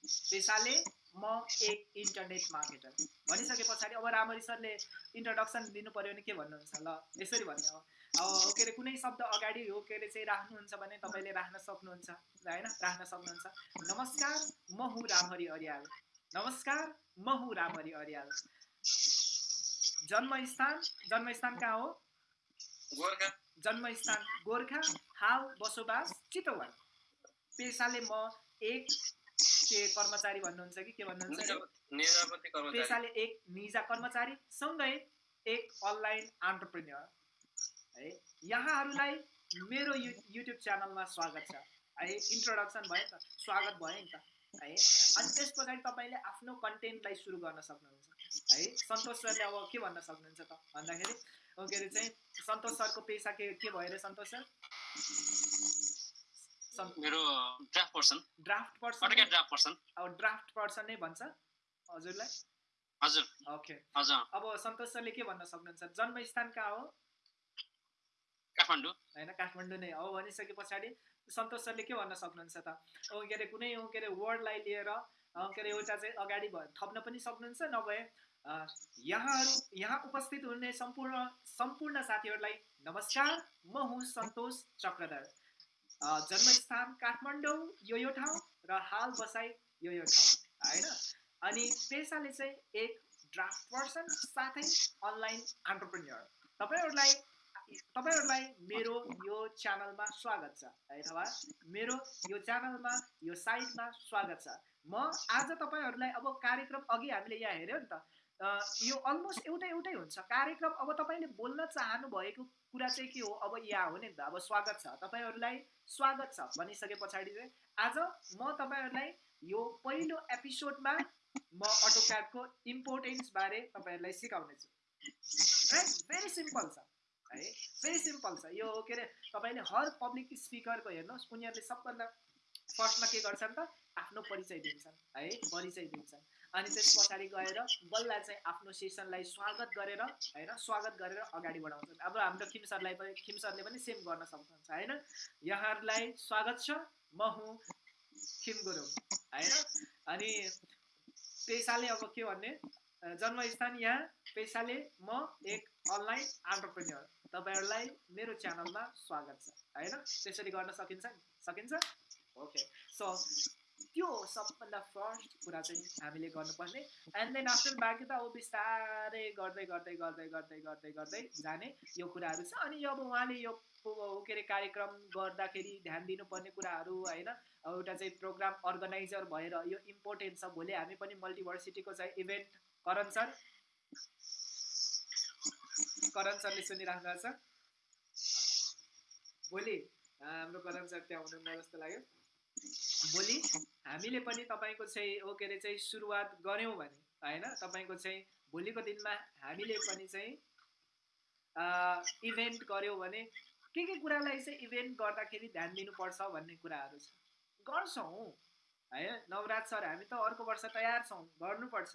पेसाले म एक इन्टरनेट मार्केटर भनिसके पछाडि अब रामरी सरले इन्ट्रोडक्सन दिनु पऱ्यो भने के भन्नुहुन्छ ल? यसरी भन्ने अब के अरे कुनै शब्द अगाडि हो के अरे चाहिँ राख्नुहुन्छ भने तपाईँले राख्न सक्नुहुन्छ होइन? राख्न सक्नुहुन्छ। नमस्कार म हुँ रामहरि अर्याल। नमस्कार म हुँ रामहरि अर्याल। जन्मस्थान जन्मस्थान कहाँ हो? गोर्खा। जन्मस्थान गोर्खा। हाल बसोबास चितवन। पेसाले म एक के कर्मचारी भन्नुहुन्छ कि के भन्नुहुन्छ? पेसाले एक निजा कर्मचारी सँगै एक अनलाइन अन्टरप्रेन्यर है यहाँहरूलाई मेरो यु युट्युब च्यानलमा स्वागत छ। है इन्ट्रोडक्सन भयो नि त स्वागत भयो नि त। है अनि त्यस पछाडि तपाईँले आफ्नो कन्टेन्टलाई सुरु गर्न सक्नुहुन्छ। है सन्तोष सरले अब के भन्न सक्नुहुन्छ त भन्दाखेरि के अरे चाहिँ सन्तोष सरको पेसा के के भयो अरे सन्तोष सर? मेरो draft person draft person draft person अब ड्राफ्ट पर्सन नै भन्छ हजुरलाई? हजुर। ओके हजुर। अब सन्तोष सरले के भन्न सक्नुहुन्छ? जन्मस्थान कहाँ हो? काठमाडौँ। होइन काठमाडौँ नै हो भनिसके पछाडि। सन्तोष सरले के भन्न सक्नुहुन्छ त? के अरे कुनै के अरे वर्डलाई लिएर के अरे एउटा चाहिँ अगाडि भ थप्न पनि सक्नुहुन्छ? नभए यहाँहरू यहाँ उपस्थित हुने सम्पूर्ण सम्पूर्ण साथीहरूलाई नमस्कार। म हुँ सन्तोष चक्रधर। जन्मस्थान काठमाडौँ यो यो ठाउँ र हाल बसाइ यो यो ठाउँ होइन? अनि पेसाले चाहिँ एक ड्राफ्ट पर्सन साथै अनलाइन अन्टरप्रेन्यर तपाईँहरूलाई तपाईँहरूलाई मेरो यो च्यानलमा स्वागत छ अथवा मेरो यो च्यानलमा यो साइटमा स्वागत छ। म आज तपाईँहरूलाई अब कार्यक्रम अघि हामीले यहाँ हेऱ्यौँ नि त। यो अलमोस्ट एउटै एउटै हुन्छ। कार्यक्रम अब तपाईँले बोल्न चाहनु भएको कुरा चाहिँ के हो अब यहाँ हो नि त अब स्वागत छ। तपाईँहरूलाई स्वागत छ भनिसके पछाडि चाहिँ। आज म तपाईँहरूलाई यो पहिलो एपिसोडमा म अटोक्याडको इम्पोर्टेन्स बारे तपाईँहरूलाई सिकाउनेछु राइट भेरी सिम्पल छ। है? भेरी सिम्पल छ। यो के अरे तपाईँले हर पब्लिक स्पिकरको हेर्नुहोस् उनीहरूले सबभन्दा फर्स्टमा के गर्छन् त? आफ्नो परिचय दिन्छन्। है? परिचय दिन्छन्। अनि त्यस पछाडि गएर बल्ल चाहिँ आफ्नो सेसनलाई स्वागत गरेर होइन स्वागत गरेर अगाडि बढाउँछन् अब हाम्रो खिम सरलाई पनि खिम सरले पनि सेम गर्न सक्नुहुन्छ होइन? यहाँहरूलाई स्वागत छ। म हुँ खिम गुरुङ होइन? अनि पेसाले अब के भन्ने? जन्मस्थान यहाँ। पेसाले म एक अनलाइन अन्टरप्रेन्यर तपाईँहरूलाई मेरो च्यानलमा स्वागत छ होइन? त्यसरी गर्न सकिन्छ? सकिन्छ? ओके सो त्यो सबभन्दा फर्स्ट कुरा चाहिँ हामीले गर्नुपर्ने एन्ड देन आफ्टर बाँकी त अब बिस्तारै गर्दै गर्दै गर्दै गर्दै गर्दै गर्दै जाने यो कुराहरू छ अनि अब उहाँले यो के अरे कार्यक्रम गर्दाखेरि ध्यान दिनुपर्ने कुराहरू होइन एउटा चाहिँ प्रोग्राम अर्गनाइजर भएर यो इम्पोर्टेन्ट छ भोलि हामी पनि मल्टिभर्सिटीको चाहिँ इभेन्ट करण सर करण सरले सुनिराख्नु भएको छ भोलि हाम्रो करण सर त्यहाँ हुनुहुन्न जस्तो लाग्यो भोलि हामीले पनि तपाईँको चाहिँ हो के अरे चाहिँ सुरुवात गऱ्यौँ भने होइन? तपाईँको चाहिँ भोलिको दिनमा हामीले पनि चाहिँ इभेन्ट गऱ्यौँ भने के के कुरालाई चाहिँ इभेन्ट गर्दाखेरि ध्यान दिनुपर्छ भन्ने कुराहरू छ। गर्छौँ है नवराज सर हामी त अर्को वर्ष तयार छौँ गर्नुपर्छ।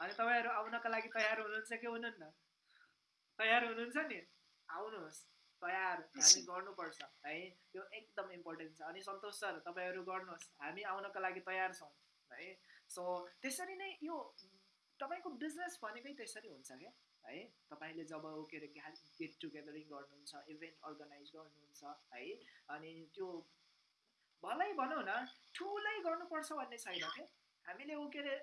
अनि तपाईँहरू आउनका लागि तयार हुनुहुन्छ कि हुनुहुन्न? तयार हुनुहुन्छ नि? आउनुहोस्। तयार हामी गर्नुपर्छ है? यो एकदम इम्पोर्टेन्ट छ। अनि सन्तोष सर तपाईँहरू गर्नुहोस्। हामी आउनका लागि तयार छौँ है? सो त्यसरी नै यो तपाईँको बिजनेस भनेकै त्यसरी हुन्छ क्या है? तपाईँले जब ऊ के अरे गेट टुगेदरिङ गर्नुहुन्छ इभेन्ट अर्गनाइज गर्नुहुन्छ है? अनि त्यो भलै भनौँ न ठुलै गर्नुपर्छ भन्ने छैन क्या। हामीले ऊ के अरे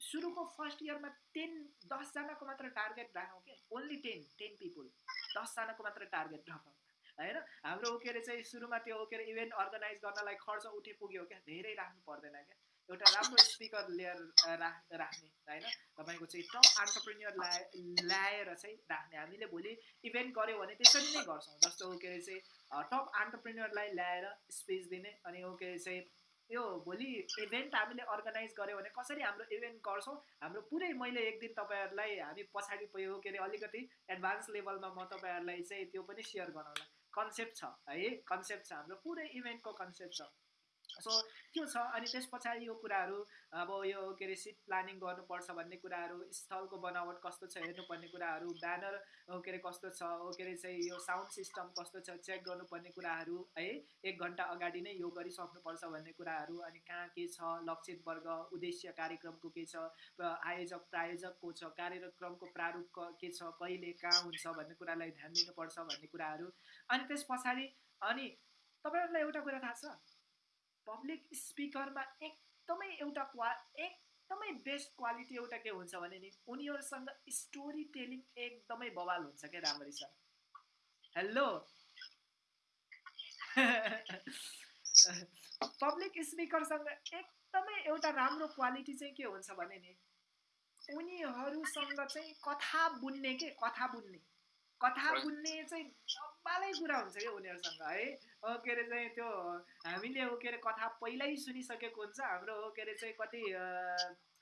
सुरुको फर्स्ट इयरमा टेन दसजनाको मात्र टार्गेट राखौँ क्या ओन्ली टेन टेन पिपुल दसजनाको मात्र टार्गेट राखौँ होइन? हाम्रो अरे चाहिँ सुरुमा त्यो अरे इभेन्ट अर्गनाइज गर्नलाई खर्च उठे पुग्यो क्या धेरै राख्नु पर्दैन क्या एउटा राम्रो स्पिकर लिएर राख राख्ने होइन? तपाईँको चाहिँ टप अन्टरप्रेन्यर ल्याए ल्याएर चाहिँ राख्ने। हामीले भोलि इभेन्ट गऱ्यौँ भने त्यसरी नै गर्छौँ। जस्तो अरे चाहिँ टप अन्टरप्रेन्यरलाई ल्याएर स्पेस दिने अनि ऊ के अरे चाहिँ यो भोलि इभेन्ट हामीले अर्गनाइज गऱ्यौँ भने कसरी हाम्रो इभेन्ट गर्छौँ हाम्रो पुरै मैले एक दिन तपाईँहरूलाई हामी पछाडि पयो के अरे अलिकति एडभान्स लेभलमा म तपाईँहरूलाई चाहिँ त्यो पनि सेयर गराउँला। कन्सेप्ट छ है कन्सेप्ट छ हाम्रो पुरै इभेन्टको कन्सेप्ट छ। सो त्यो छ? अनि त्यस पछाडि यो कुराहरू अब यो के अरे सिट प्लानिङ गर्नुपर्छ भन्ने कुराहरू स्थलको बनावट कस्तो छ हेर्नुपर्ने कुराहरू ब्यानर के अरे कस्तो छ? के अरे चाहिँ यो साउन्ड सिस्टम कस्तो छ? चेक गर्नुपर्ने कुराहरू है एक घन्टा अगाडि नै यो गरिसक्नुपर्छ भन्ने कुराहरू अनि कहाँ के छ? लक्षित वर्ग उद्देश्य कार्यक्रमको के छ? आयोजक प्रायोजकको छ? कार्यक्रमको प्रारूप के छ? कहिले कहाँ हुन्छ भन्ने कुरालाई ध्यान दिनुपर्छ भन्ने कुराहरू। अनि त्यस पछाडि अनि तपाईँहरूलाई एउटा कुरा थाहा छ? पब्लिक स्पिकरमा एकदमै एउटा क्वा एकदमै बेस्ट क्वालिटी एउटा के हुन्छ भने नि उनीहरूसँग स्टोरी टेलिङ एकदमै बवाल हुन्छ क्या राम्ररी छ? हेलो पब्लिक स्पिकरसँग एकदमै एउटा राम्रो क्वालिटी चाहिँ के हुन्छ भने नि उनीहरूसँग चाहिँ कथा बुन्ने के कथा बुन्ने। कथा बुन्ने चाहिँ डब्बालै कुरा हुन्छ क्या उनीहरूसँग है? के अरे चाहिँ त्यो हामीले हो के अरे कथा पहिल्यै सुनिसकेको हुन्छ। हाम्रो हो के अरे चाहिँ कति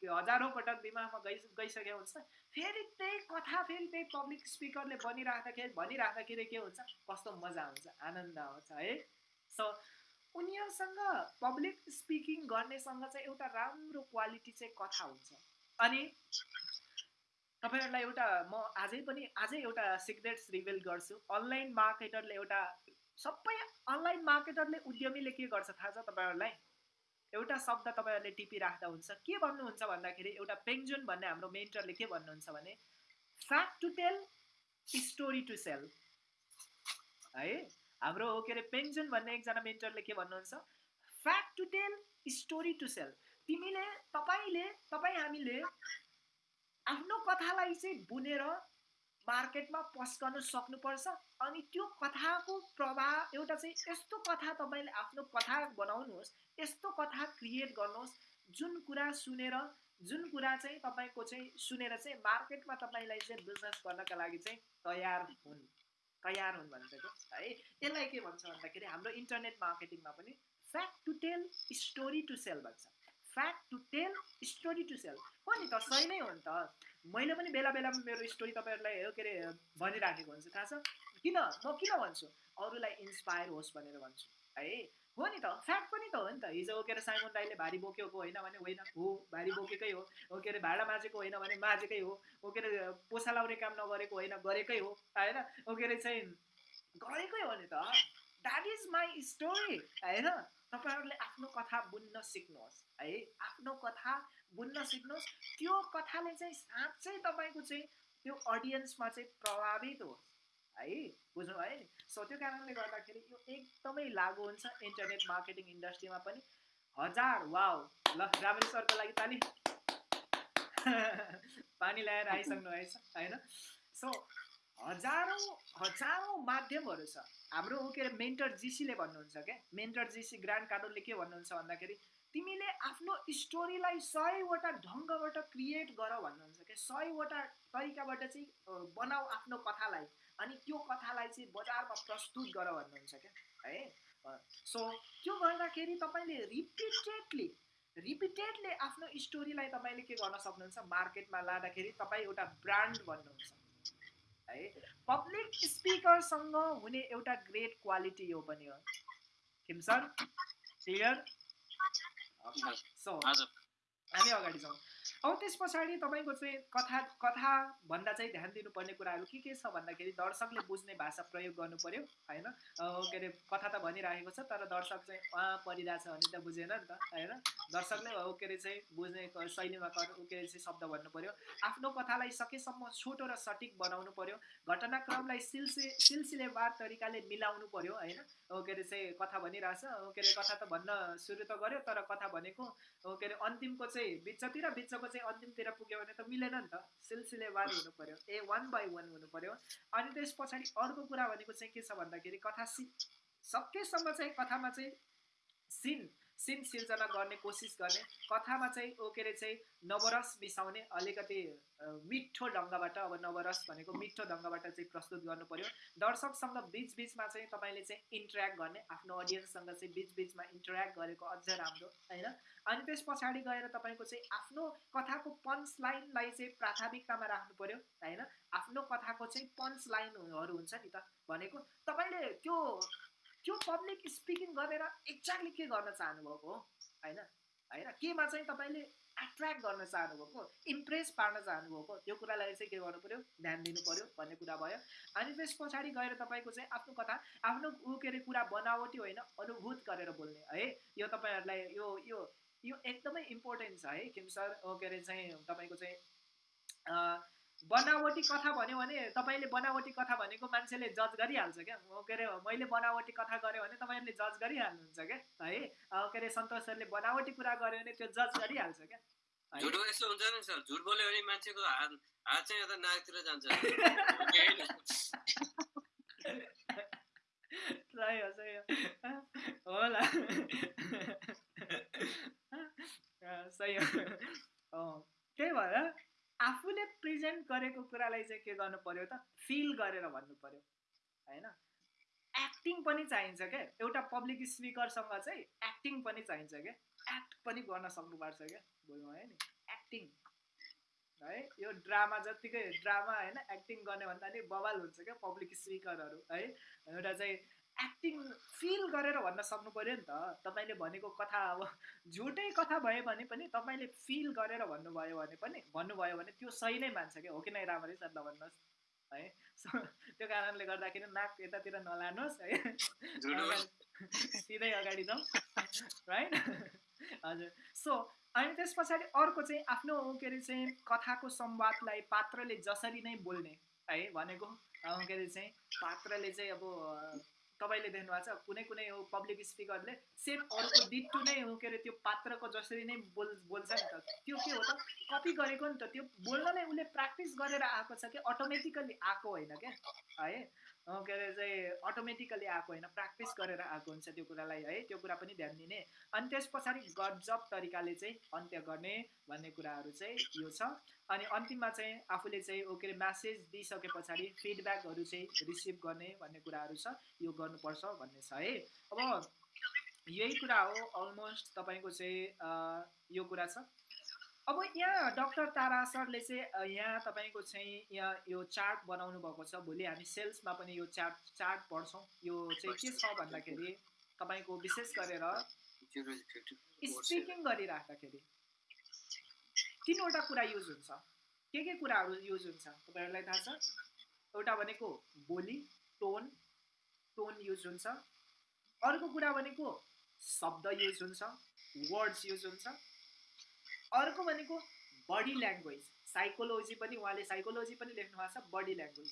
हजारौँ पटक दिमागमा गइ गइसकेको हुन्छ। फेरि त्यही कथा फेरि त्यही पब्लिक स्पिकरले बनिराख्दाखेरि भनिराख्दाखेरि के हुन्छ? कस्तो मजा आउँछ आनन्द आउँछ है? सो उनीहरूसँग पब्लिक स्पिकिङ गर्नेसँग चाहिँ एउटा राम्रो क्वालिटी चाहिँ कथा हुन्छ। अनि तपाईँहरूलाई एउटा म आजै पनि आजै एउटा सिक्रेट्स रिभिल गर्छु। अनलाइन मार्केटरले एउटा सबै अनलाइन मार्केटरले उद्यमीले के गर्छ थाहा छ तपाईँहरूलाई? एउटा शब्द तपाईँहरूले टिपिराख्दा हुन्छ। के भन्नुहुन्छ भन्दाखेरि एउटा पेङ्जुन भन्ने हाम्रो मेन्टरले के भन्नुहुन्छ भने fact to tell story to sell है? हाम्रो के अरे पेन्जुन भन्ने एकजना मेन्टरले के भन्नुहुन्छ? Fact to tell story to sell तिमीले तपाईँले तपाईँ हामीले आफ्नो कथालाई चाहिँ बुनेर मार्केटमा पस्कन सक्नुपर्छ। अनि त्यो कथाको प्रभाव एउटा चाहिँ यस्तो कथा तपाईँले आफ्नो कथा बनाउनुहोस् यस्तो कथा क्रिएट गर्नुहोस् जुन कुरा सुनेर जुन कुरा चाहिँ तपाईँको चाहिँ सुनेर चाहिँ मार्केटमा तपाईँलाई चाहिँ बिजनेस गर्नका लागि चाहिँ तयार हुन् तयार हुन् क्या है यसलाई के भन्छ भन्दाखेरि हाम्रो इन्टरनेट मार्केटिङमा पनि fact to tell story to sell भन्छ। Fact to tell story to sell हो नि त सही नै हो नि त। मैले पनि बेला बेलामा मेरो स्टोरी तपाईँहरूलाई के अरे भनिराखेको हुन्छ थाहा छ? किन? म किन भन्छु? अरूलाई इन्सपायर होस् भनेर भन्छु है? हो नि त फ्याक्ट पनि त हो नि त। हिजो के अरे साइमन राईले भारी बोकेको होइन भने होइन हो भारी बोकेकै हो। के अरे भाडा माझेको होइन भने माझेकै हो। के अरे पोसा लाउने काम नगरेको होइन गरेकै हो। होइन? के अरे चाहिँ गरेकै हो नि त। द्याट इज माई स्टोरी होइन? तपाईँहरूले आफ्नो कथा बुन्न सिक्नुहोस् है? आफ्नो कथा बुन्न सिक्नुहोस्। त्यो कथाले चाहिँ साँच्चै तपाईँको चाहिँ त्यो अडियन्समा चाहिँ प्रभावित होस् है? बुझ्नु नि? सो त्यो कारणले गर्दाखेरि यो एकदमै लागु हुन्छ इन्टरनेट मार्केटिङ इन्डस्ट्रीमा पनि। हजार वाउ! ल रामरी सरको लागि ताली [LAUGHS] पानी ल्याएर आइसक्नु भएछ होइन? सो हजारौँ हजारौँ माध्यमहरू छ। हाम्रो के अरे मेन्टर जिसीले भन्नुहुन्छ क्या? मेन्टर जिसी ग्रान्ड कार्डोले के भन्नुहुन्छ भन्दाखेरि तिमीले आफ्नो स्टोरीलाई सयवटा ढङ्गबाट क्रिएट गर भन्नुहुन्छ क्या? सयवटा तरिकाबाट चाहिँ बनाऊ आफ्नो कथालाई अनि त्यो कथालाई चाहिँ बजारमा प्रस्तुत गर भन्नुहुन्छ क्या? है? सो त्यो गर्दाखेरि तपाईँले रिपिटेडली रिपिटेडली आफ्नो स्टोरीलाई तपाईँले के गर्न सक्नुहुन्छ? मार्केटमा लाँदाखेरि तपाईँ एउटा ब्रान्ड भन्नुहुन्छ। है। पब्लिक स्पिकरसँग हुने एउटा ग्रेट क्वालिटी यो पनि हो। खिमसन क्लियर सो हामी अगाडि जाउँ। अब त्यस पछाडि तपाईँको चाहिँ कथा कथा भन्दा चाहिँ ध्यान दिनुपर्ने कुराहरू के के छ भन्दाखेरि दर्शकले बुझ्ने भाषा प्रयोग गर्नु पऱ्यो होइन के अरे कथा त भनिराखेको छ तर दर्शक चाहिँ उहाँ परिरहेछ भने त बुझेन नि त होइन? दर्शकले के अरे चाहिँ बुझ्ने शैलीमा के अरे चाहिँ शब्द भन्नु पऱ्यो आफ्नो कथालाई सकेसम्म छोटो र सटिक बनाउनु पऱ्यो घटनाक्रमलाई सिलसि सिलसिलेवार तरिकाले मिलाउनु पऱ्यो होइन? के अरे चाहिँ कथा भनिरहेछ। के अरे कथा त भन्न सुरु त गर्यो तर कथा भनेको के अरे अन्तिमको चाहिँ बिचतिर बिचको चाहिँ अन्तिमतिर पुग्यो भने त मिलेन नि त। सिलसिलेवार हुनु पर्यो। ए वान बाई वान हुनु पर्यो। अनि त्यस पछाडि अर्को कुरा भनेको चाहिँ के छ भन्दाखेरि कथा सि सकेसम्म चाहिँ कथामा चाहिँ सिन सिन सिर्जना गर्ने कोसिस गर्ने कथामा चाहिँ ओ के अरे चाहिँ नवरस मिसाउने अलिकति मिठो ढङ्गबाट अब नवरस भनेको मिठो ढङ्गबाट चाहिँ प्रस्तुत गर्नु पर्यो दर्शकसँग बिचबिचमा चाहिँ तपाईँले चाहिँ इन्टरेक्ट गर्ने आफ्नो अडियन्ससँग चाहिँ बिचबिचमा इन्टरेक्ट गरेको अझ राम्रो होइन? अनि त्यस पछाडि गएर तपाईँको चाहिँ आफ्नो कथाको पन्च लाइनलाई चाहिँ प्राथमिकतामा राख्नु पर्यो होइन? आफ्नो कथाको चाहिँ पन्च लाइनहरू हुन्छ नि त भनेको। तपाईँले त्यो त्यो पब्लिक स्पिकिङ गरेर एक्ज्याक्टली के गर्न चाहनुभएको हो? होइन? होइन? केमा चाहिँ तपाईँले एट्र्याक्ट गर्न चाहनुभएको इम्प्रेस पार्न चाहनुभएको त्यो कुरालाई चाहिँ के गर्नु पऱ्यो ध्यान दिनु पऱ्यो भन्ने कुरा भयो। अनि त्यस पछाडि गएर तपाईँको चाहिँ आफ्नो कथा आफ्नो ऊ के अरे कुरा बनावटी होइन अनुभूत गरेर बोल्ने। है यो तपाईँहरूलाई यो यो यो एकदमै इम्पोर्टेन्ट छ है किम सर। के अरे चाहिँ तपाईँको चाहिँ बनावटी कथा भन्यो भने तपाईँले बनावटी कथा भनेको मान्छेले जज गरिहाल्छ क्या। के अरे मैले बनावटी कथा गरेँ भने तपाईँहरूले जज गरिहाल्नुहुन्छ क्या है? के अरे सन्तोष सरले बनावटी कुरा गर्यो भने त्यो जज गरिहाल्छ क्या? झुटो यस्तो हुन्छ नि सर झुट बोल्यो भने मान्छेको हात हात चाहिँ यता नाकतिर जान्छ। सही हो सही हो। होला। सही हो। त्यही भएर आफूले प्रेजेन्ट गरेको कुरालाई चाहिँ के गर्नु पर्यो त? फिल गरेर भन्नु पर्यो होइन? एक्टिङ पनि चाहिन्छ क्या एउटा पब्लिक स्पिकरसँग चाहिँ एक्टिङ पनि चाहिन्छ क्या एक्ट पनि गर्न सक्नुपर्छ क्या बोल्नु भयो नि? एक्टिङ है? यो ड्रामा जत्तिकै ड्रामा होइन? एक्टिङ गर्ने भन्दा नि बवाल हुन्छ क्या पब्लिक स्पिकरहरू है? एउटा चाहिँ एक्टिङ फिल गरेर भन्न सक्नु पऱ्यो नि त। तपाईँले भनेको कथा अब झुटै कथा भयो भने पनि तपाईँले फिल गरेर भन्नुभयो भने पनि भन्नुभयो भने त्यो सही नै मान्छ क्या। हो कि नै राम्ररी सर नभन्नुहोस् है? सो त्यो कारणले गर्दाखेरि नाक यतातिर नलानुहोस् है? सिधै अगाडि जाउँ राइट हजुर। सो अनि त्यस पछाडि अर्को चाहिँ आफ्नो के अरे चाहिँ कथाको संवादलाई पात्रले जसरी नै बोल्ने है? भनेको के अरे चाहिँ पात्रले चाहिँ अब तपाईँले देख्नुभएको छ कुनै कुनै हो पब्लिक स्पिकरले सेम अर्को डिटु नै हो के अरे त्यो पात्रको जसरी नै बोल बोल्छ नि त। त्यो के हो त? कपी गरेको नि त। त्यो बोल्न नै उसले प्र्याक्टिस गरेर आएको छ कि अटोमेटिकल्ली आएको होइन क्या? है? के अरे चाहिँ अटोमेटिकली आएको होइन प्र्याक्टिस गरेर आएको हुन्छ त्यो कुरालाई है त्यो कुरा पनि ध्यान दिने। अनि त्यस पछाडि गजब तरिकाले चाहिँ अन्त्य गर्ने भन्ने कुराहरू चाहिँ यो छ। अनि अन्तिममा चाहिँ आफूले चाहिँ ओ के अरे म्यासेज दिइसके पछाडि फिडब्याकहरू चाहिँ रिसिभ गर्ने भन्ने कुराहरू छ यो गर्नुपर्छ भन्ने छ है। अब यही कुरा हो अलमोस्ट तपाईँको चाहिँ यो कुरा छ। अब यहाँ डक्टर तारा सरले चाहिँ यहाँ तपाईँको चाहिँ यहाँ यो चार्ट बनाउनु भएको छ। भोलि हामी सेल्समा पनि यो चार्ट चार्ट पढ्छौँ। यो चाहिँ के छ भन्दाखेरि तपाईँको विशेष गरेर स्पिकिङ गरिराख्दाखेरि तिनवटा कुरा युज हुन्छ। के के कुराहरू युज हुन्छ? तपाईँहरूलाई थाहा छ? एउटा भनेको बोली टोन टोन युज हुन्छ। अर्को कुरा भनेको शब्द युज हुन्छ। वर्ड्स युज हुन्छ। अर्को भनेको बडी ल्याङ्ग्वेज। साइकोलोजी पनि उहाँले साइकोलोजी पनि लेख्नु भएको छ बडी ल्याङ्ग्वेज।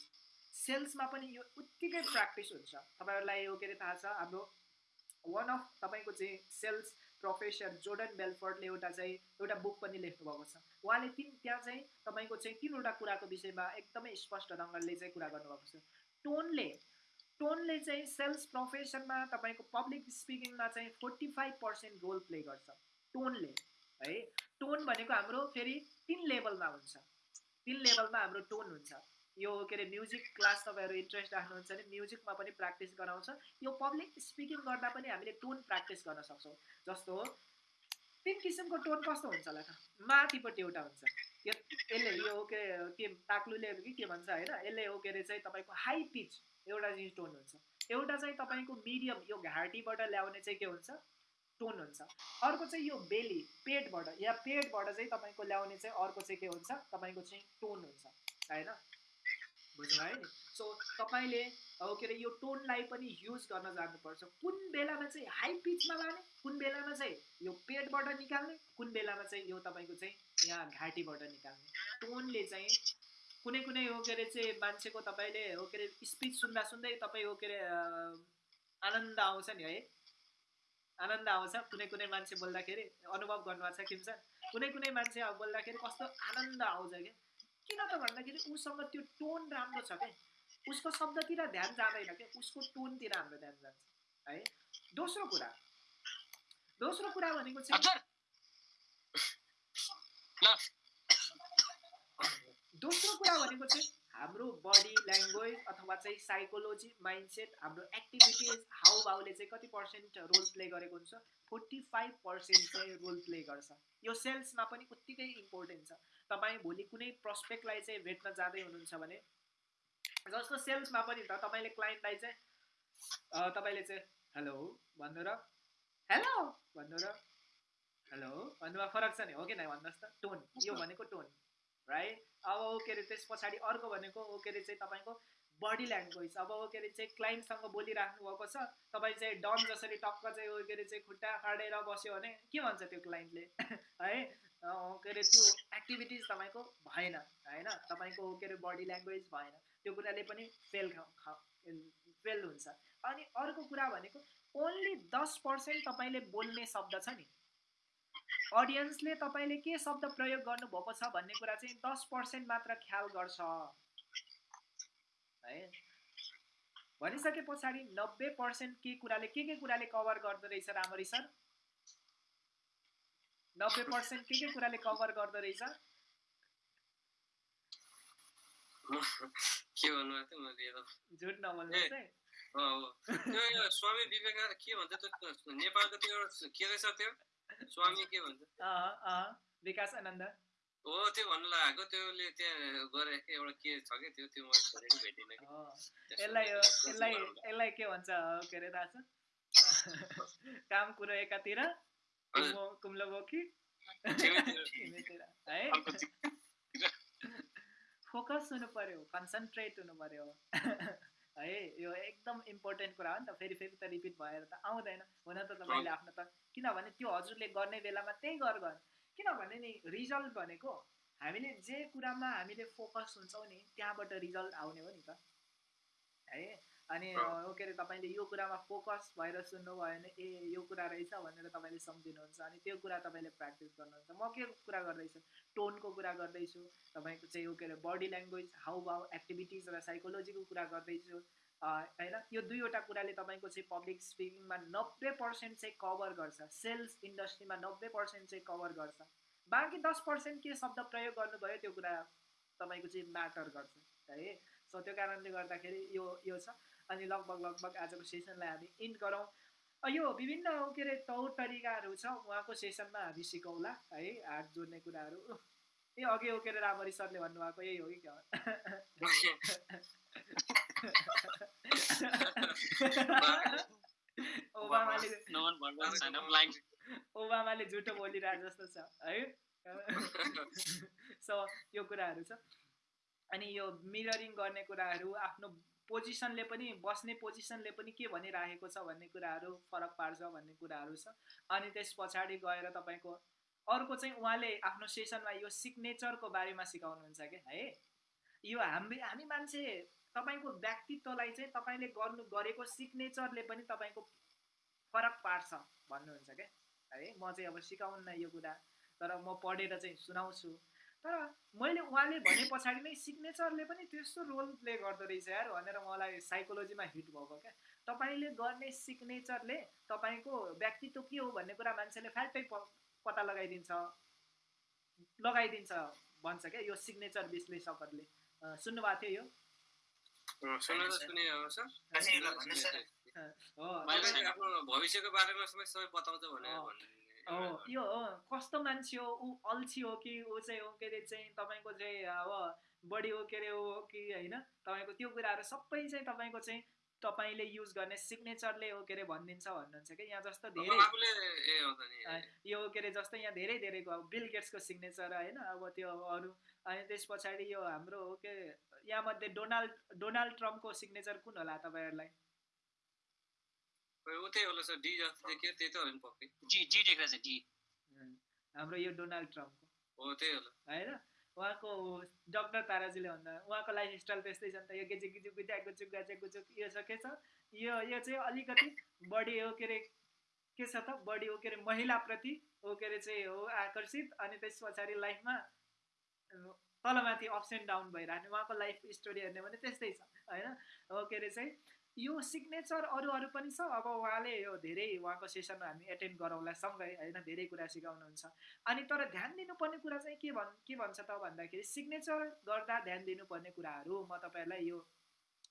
सेल्समा पनि यो उत्तिकै प्र्याक्टिस हुन्छ। तपाईँहरूलाई यो के अरे थाहा छ? हाम्रो वान अफ तपाईँको चाहिँ सेल्स प्रोफेसर जोर्डन बेलफोर्डले एउटा चाहिँ एउटा बुक पनि लेख्नुभएको छ। उहाँले तिन त्यहाँ चाहिँ तपाईँको चाहिँ तिनवटा कुराको विषयमा एकदमै स्पष्ट ढङ्गले चाहिँ कुरा गर्नुभएको छ। टोनले टोनले चाहिँ सेल्स प्रोफेसनमा तपाईँको पब्लिक स्पिकिङमा चाहिँ forty five percent role play गर्छ। टोनले है? टोन भनेको हाम्रो फेरि तिन लेभलमा हुन्छ। तिन लेभलमा हाम्रो टोन हुन्छ। यो के अरे म्युजिक क्लास तपाईँहरू इन्ट्रेस्ट राख्नुहुन्छ भने म्युजिकमा पनि प्र्याक्टिस गराउँछ। यो पब्लिक स्पिकिङ गर्दा पनि हामीले टोन प्र्याक्टिस गर्न सक्छौँ। जस्तो तिन किसिमको टोन कस्तो हुन्छ होला त? माथिपट्टि एउटा हुन्छ। यो यसले यो के के ताक्लुले कि के भन्छ होइन? यसले हो के अरे चाहिँ तपाईँको हाई पिच एउटा चाहिँ टोन हुन्छ। एउटा चाहिँ तपाईँको मिडियम यो घाँटीबाट ल्याउने चाहिँ के हुन्छ? टोन हुन्छ। अर्को चाहिँ यो बेली पेटबाट या पेटबाट चाहिँ तपाईँको ल्याउने चाहिँ अर्को चाहिँ के हुन्छ? तपाईँको चाहिँ टोन हुन्छ होइन? बुझ्नु है? नि सो तपाईँले अब के अरे यो टोनलाई पनि युज गर्न जान्नुपर्छ कुन बेलामा चाहिँ हाई पिचमा लाने कुन बेलामा चाहिँ यो पेटबाट निकाल्ने कुन बेलामा चाहिँ यो तपाईँको चाहिँ यहाँ घाँटीबाट निकाल्ने। टोनले चाहिँ कुनै कुनै हो के अरे चाहिँ मान्छेको तपाईँले हो के अरे स्पिच सुन्दा सुन्दै तपाईँ हो के अरे आनन्द आउँछ नि है। आनन्द आउँछ। कुनै कुनै मान्छे बोल्दाखेरि अनुभव गर्नुभएको छ किन सर? कुनै कुनै मान्छे अब बोल्दाखेरि कस्तो आनन्द आउँछ क्या? किन त भन्दाखेरि उसँग त्यो टोन राम्रो छ क्या? उसको शब्दतिर ध्यान जाँदैन क्या? उसको टोनतिर हाम्रो ध्यान जान्छ है? दोस्रो कुरा। दोस्रो कुरा भनेको चाहिँ दोस्रो कुरा भनेको चाहिँ हाम्रो बडी ल्याङ्ग्वेज अथवा चाहिँ साइकोलोजी माइन्डसेट हाम्रो एक्टिभिटिज हाउभाउले चाहिँ कति पर्सेन्ट रोल प्ले गरेको हुन्छ फोर्टी फाइभ पर्सेन्ट चाहिँ रोल प्ले गर्छ। यो सेल्समा पनि उत्तिकै इम्पोर्टेन्ट छ। तपाईँ भोलि कुनै प्रस्पेक्टलाई चाहिँ भेट्न जाँदै हुनुहुन्छ भने जस्तो सेल्समा पनि त तपाईँले क्लाइन्टलाई चाहिँ तपाईँले चाहिँ हेलो भन्नु र? हेलो भन्नु र? हेलो भन्नुमा फरक छ नि हो कि नै भन्नुहोस् त? टोन यो भनेको टोन। राइट अब ओ के अरे त्यस पछाडि अर्को भनेको ओ के अरे चाहिँ तपाईँको बडी ल्याङ्ग्वेज अब के अरे चाहिँ क्लाइन्टसँग बोलिराख्नु भएको छ तपाईँ चाहिँ डन जसरी टक्क चाहिँ के अरे चाहिँ खुट्टा खाडेर बस्यो भने के भन्छ त्यो क्लाइन्टले [LAUGHS] है? के अरे त्यो एक्टिभिटिज तपाईँको भएन होइन? तपाईँको के अरे बडी ल्याङ्ग्वेज भएन। त्यो कुराले पनि फेल फेल हुन्छ। अनि अर्को कुरा भनेको ओन्ली दस पर्सेन्ट तपाईँले बोल्ने शब्द छ नि। अडियन्सले तपाईँले के शब्द प्रयोग गर्नुभएको छ भन्ने कुरा चाहिँ दस पर्सेन्ट मात्र ख्याल गर्छ। है? भनिसके पछाडि नब्बे पर्सेन्ट के कुराले के के कुराले कभर गर्दो रहेछ राम्ररी सर? नब्बे पर्सेन्ट के के कुराले कभर गर्दो रहेछ? झुट अँ, हो स्वामी विवेका के भन्छ नेपालको त्यो के रहेछ त्यो? स्वामी के भन्छ। विकास आनन्द हो त्यो भन्नु लागेको त्यसले त्यहाँ गरेको एउटा के छ कि त्यो त्यो मैले छोडेको भेटिनँ कि। यसलाई यसलाई। यसलाई के भन्छ के अरे थाहा छ [LAUGHS] काम कुरो एकातिर कुम्लो- बोकी। है? फोकस हुनु पर्यो कन्सन्ट्रेट हुनु पर्यो। [LAUGHS] है यो एकदम इम्पोर्टेन्ट कुरा हो नि त। फेरि फेरि त रिपिट भएर त आउँदैन। हुन त तपाईँले आफ्नो त किनभने त्यो हजुरले गर्ने बेलामा त्यही गर गर। किनभने नि रिजल्ट भनेको हामीले जे कुरामा हामीले फोकस हुन्छौँ नि त्यहाँबाट रिजल्ट आउने हो नि त। है? अनि के अरे तपाईँले यो कुरामा फोकस भएर सुन्नुभयो भने ए यो कुरा रहेछ भनेर तपाईँले सम्झिनुहुन्छ अनि त्यो कुरा तपाईँले प्र्याक्टिस गर्नुहुन्छ। म के कुरा गर्दैछु? टोनको कुरा गर्दैछु तपाईँको चाहिँ यो के अरे बडी ल्याङ्ग्वेज हाउ भाउ एक्टिभिटिज र साइकोलोजीको कुरा गर्दैछु होइन? यो दुईवटा कुराले तपाईँको चाहिँ पब्लिक स्पिकिङमा नब्बे पर्सेन्ट चाहिँ कभर गर्छ सेल्स इन्डस्ट्रीमा नब्बे पर्सेन्ट चाहिँ कभर गर्छ। बाँकी दस पर्सेन्ट के शब्द प्रयोग गर्नुभयो त्यो कुरा तपाईँको चाहिँ म्याटर गर्छ है? सो त्यो कारणले गर्दाखेरि यो यो छ। अनि लगभग लगभग आजको सेसनलाई हामी इन्ड गरौँ। यो विभिन्न के अरे तौर तरिकाहरू छ उहाँको सेसनमा हामी सिकौँला है हात जोड्ने कुराहरू। ए अघि के अरे रामरी सरले भन्नुभएको यही हो कि क्या [LAUGHS] ओबामाले. ओबामाले झुटो बोलिरहेको जस्तो छ है। [LAUGHS] [LAUGHS] सो यो कुराहरू छ। अनि यो मिररिङ गर्ने कुराहरू आफ्नो पोजिसनले पनि बस्ने पोजिसनले पनि के भनिराखेको छ भन्ने कुराहरू फरक पार्छ भन्ने कुराहरू छ। अनि त्यस पछाडि गएर तपाईँको अर्को चाहिँ उहाँले आफ्नो सेसनमा यो सिग्नेचरको बारेमा सिकाउनुहुन्छ कि? है? यो हामी हामी मान्छे तपाईँको व्यक्तित्वलाई चाहिँ तपाईँले गर्नु गरेको सिग्नेचरले पनि तपाईँको फरक पार्छ भन्नुहुन्छ क्या है? म चाहिँ अब सिकाउन्न यो कुरा तर म पढेर चाहिँ सुनाउँछु। तर मैले उहाँले भने पछाडि नै सिग्नेचरले पनि त्यस्तो रोल प्ले गर्दो रहेछ यार भनेर मलाई साइकोलोजीमा हिट भएको क्या। तपाईँले गर्ने सिग्नेचरले तपाईँको व्यक्तित्व के हो भन्ने कुरा मान्छेले फ्याट्टै प पत्ता लगाइदिन्छ। लगाइदिन्छ भन्छ क्या यो सिग्नेचर विश्लेषकहरूले। सुन्नुभएको थियो यो? हो सर। अझै एउटा भन्नुहोस् सर। हो। मैले तपाईँले आफ्नो भविष्यको बारेमा सबै सबै बताउँछ भनेर यो हो कस्तो मान्छे हो ऊ अल्छी हो कि ऊ चाहिँ हो के अरे चाहिँ तपाईँको चाहिँ अब बढी हो के अरे हो कि होइन तपाईँको त्यो कुराहरू सबै चाहिँ तपाईँको चाहिँ तपाईँले युज गर्ने सिग्नेचरले हो के अरे भनिदिन्छ भन्नुहुन्छ कि यहाँ जस्तो धेरै यो के अरे जस्तै यहाँ धेरै धेरैको अब बिल गेट्सको सिग्नेचर होइन अब त्यो अरू अनि त्यस पछाडि यो हाम्रो हो के यहाँ मध्ये डोनाल्ड डोनाल्ड ट्रम्पको सिग्नेचर कुन होला तपाईँहरूलाई त्यही होला सर डी जस्तो देखियो त्यही त हो नि पक्कै जी जी देख्दा चाहिँ जी उम्, हाम्रो यो डोनाल्ड ट्रम्पको हो त्यही होला होइन उहाँको डक्टर ताराजीले भन्दा उहाँको लाइफ स्टाइल त्यस्तै छ नि त यो गेजी गिजु गुजा गुचुक गाजे गुचुक यो छ के छ यो यो चाहिँ अलिकति बढी हो के अरे के छ त बढी हो के अरे महिलाप्रति हो के अरे चाहिँ हो आकर्षित अनि त्यस पछाडि लाइफमा तलमाथि अप्स एन्ड डाउन भइरहने उहाँको लाइफ स्टोरी हेर्ने भने त्यस्तै छ होइन हो के अरे चाहिँ यो सिग्नेचर अरू अरू पनि छ। अब उहाँले यो धेरै उहाँको सेसनमा हामी एटेन्ड गरौँला सँगै होइन धेरै कुरा सिकाउनुहुन्छ। अनि तर ध्यान दिनुपर्ने कुरा चाहिँ के भन् के भन्छ त भन्दाखेरि सिग्नेचर गर्दा ध्यान दिनुपर्ने कुराहरू म तपाईँहरूलाई यो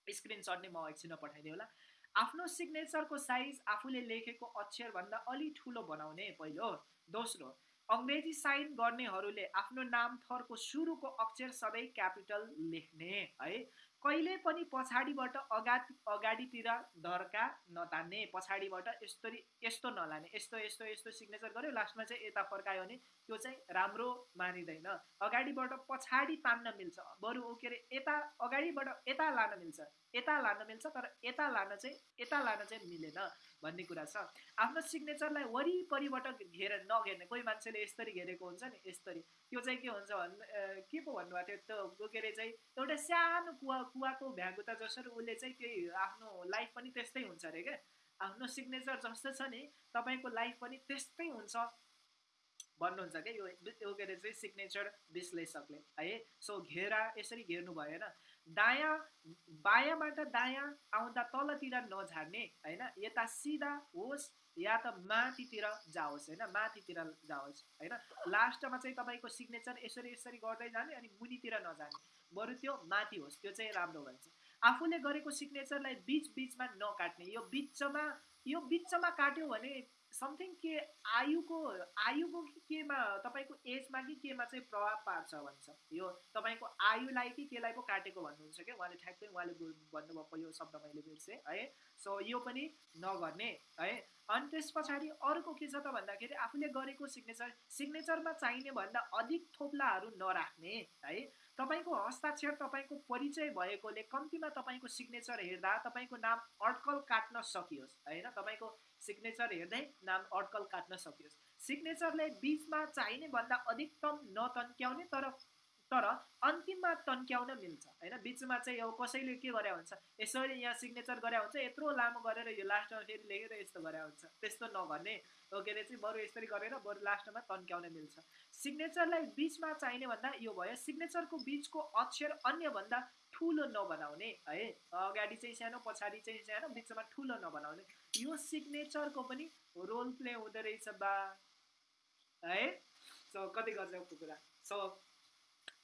स्क्रिनसट नै म एकछिनमा पठाइदिएँ होला। आफ्नो सिग्नेचरको साइज आफूले लेखेको अक्षरभन्दा अलि ठुलो बनाउने पहिलो दोस्रो अङ्ग्रेजी साइन गर्नेहरूले आफ्नो नाम थरको सुरुको अक्षर सबै क्यापिटल लेख्ने है। कहिले पनि पछाडिबाट अगाडि अगाडितिर धर्का नतान्ने पछाडिबाट यस्तरी यस्तो नलाने यस्तो यस्तो यस्तो सिग्नेचर गर्यो लास्टमा चाहिँ यता फर्कायो भने त्यो चाहिँ राम्रो मानिँदैन। अगाडिबाट पछाडि तान्न मिल्छ। बरु ऊ के अरे यता अगाडिबाट यता लान मिल्छ यता लान मिल्छ तर यता लान चाहिँ यता लान चाहिँ मिलेन। भन्ने कुरा छ। आफ्नो सिग्नेचरलाई वरिपरिबाट घेर नघेर्ने कोही मान्छेले यसरी घेरेको हुन्छ नि यसरी। त्यो चाहिँ के हुन्छ भन्नु अ, के पो भन्नुभएको थियो त्यो के अरे चाहिँ एउटा सानो कुवा कुवाको भ्यागुता जसरी उसले चाहिँ त्यही आफ्नो लाइफ पनि त्यस्तै हुन्छ अरे क्या। आफ्नो सिग्नेचर जस्तो छ नि तपाईँको लाइफ पनि त्यस्तै हुन्छ भन्नुहुन्छ क्या यो के अरे चाहिँ सिग्नेचर विश्लेषकले। है सो घेरा यसरी घेर्नु भएन। दायाँ बायाँबाट दायाँ आउँदा तलतिर नझार्ने होइन? यता सिधा होस् या त माथितिर जाओस् होइन? माथितिर जाओस् होइन? लास्टमा चाहिँ तपाईँको सिग्नेचर यसरी यसरी गर्दै जाने अनि मुनितिर नजाने। बरु त्यो माथि होस् त्यो चाहिँ राम्रो भन्छ। आफूले गरेको सिग्नेचरलाई बिच बिचमा नकाट्ने यो बिचमा यो बिचमा काट्यो भने समथिङ के आयुको आयुको कि केमा तपाईँको एजमा कि केमा चाहिँ प्रभाव पार्छ भन्छ? यो तपाईँको आयुलाई कि केलाई पो काटेको भन्नुहुन्छ क्या? उहाँले ठ्याक्कै उहाँले भन्नुभएको यो शब्द मैले बिर्सेँ है? सो यो पनि नगर्ने है? अनि त्यस पछाडि अर्को के छ त भन्दाखेरि आफूले गरेको सिग्नेचर सिग्नेचरमा चाहिने भन्दा अधिक थोप्लाहरू नराख्ने है? तपाईँको हस्ताक्षर तपाईँको परिचय भएकोले कम्तीमा तपाईँको सिग्नेचर हेर्दा तपाईँको नाम अड्कल काट्न सकियोस् होइन? तपाईँको सिग्नेचर हेर्दै नाम अड्कल काट्न सकियोस्। सिग्नेचरले बिचमा चाहिने भन्दा अधिकतम नतन्क्याउने तर तर अन्तिममा तन्क्याउन मिल्छ होइन? बिचमा चाहिँ यो कसैले के गरे हुन्छ? यसरी यहाँ सिग्नेचर गरे हुन्छ यत्रो लामो गरेर यो लास्टमा फेरि लेखेर यस्तो गरे हुन्छ। त्यस्तो नगर्ने हो के अरे चाहिँ बरु यसरी गरेर बरु लास्टमा तन्क्याउन मिल्छ। सिग्नेचरलाई बिचमा चाहिने भन्दा यो भयो सिग्नेचरको बिचको अक्षर अन्यभन्दा ठुलो नबनाउने है? अगाडि चाहिँ सानो पछाडि चाहिँ सानो बिचमा ठुलो नबनाउने। यो सिग्नेचरको पनि रोल प्ले हुँदो रहेछ बा। है? सो कति गजबको कुरा सो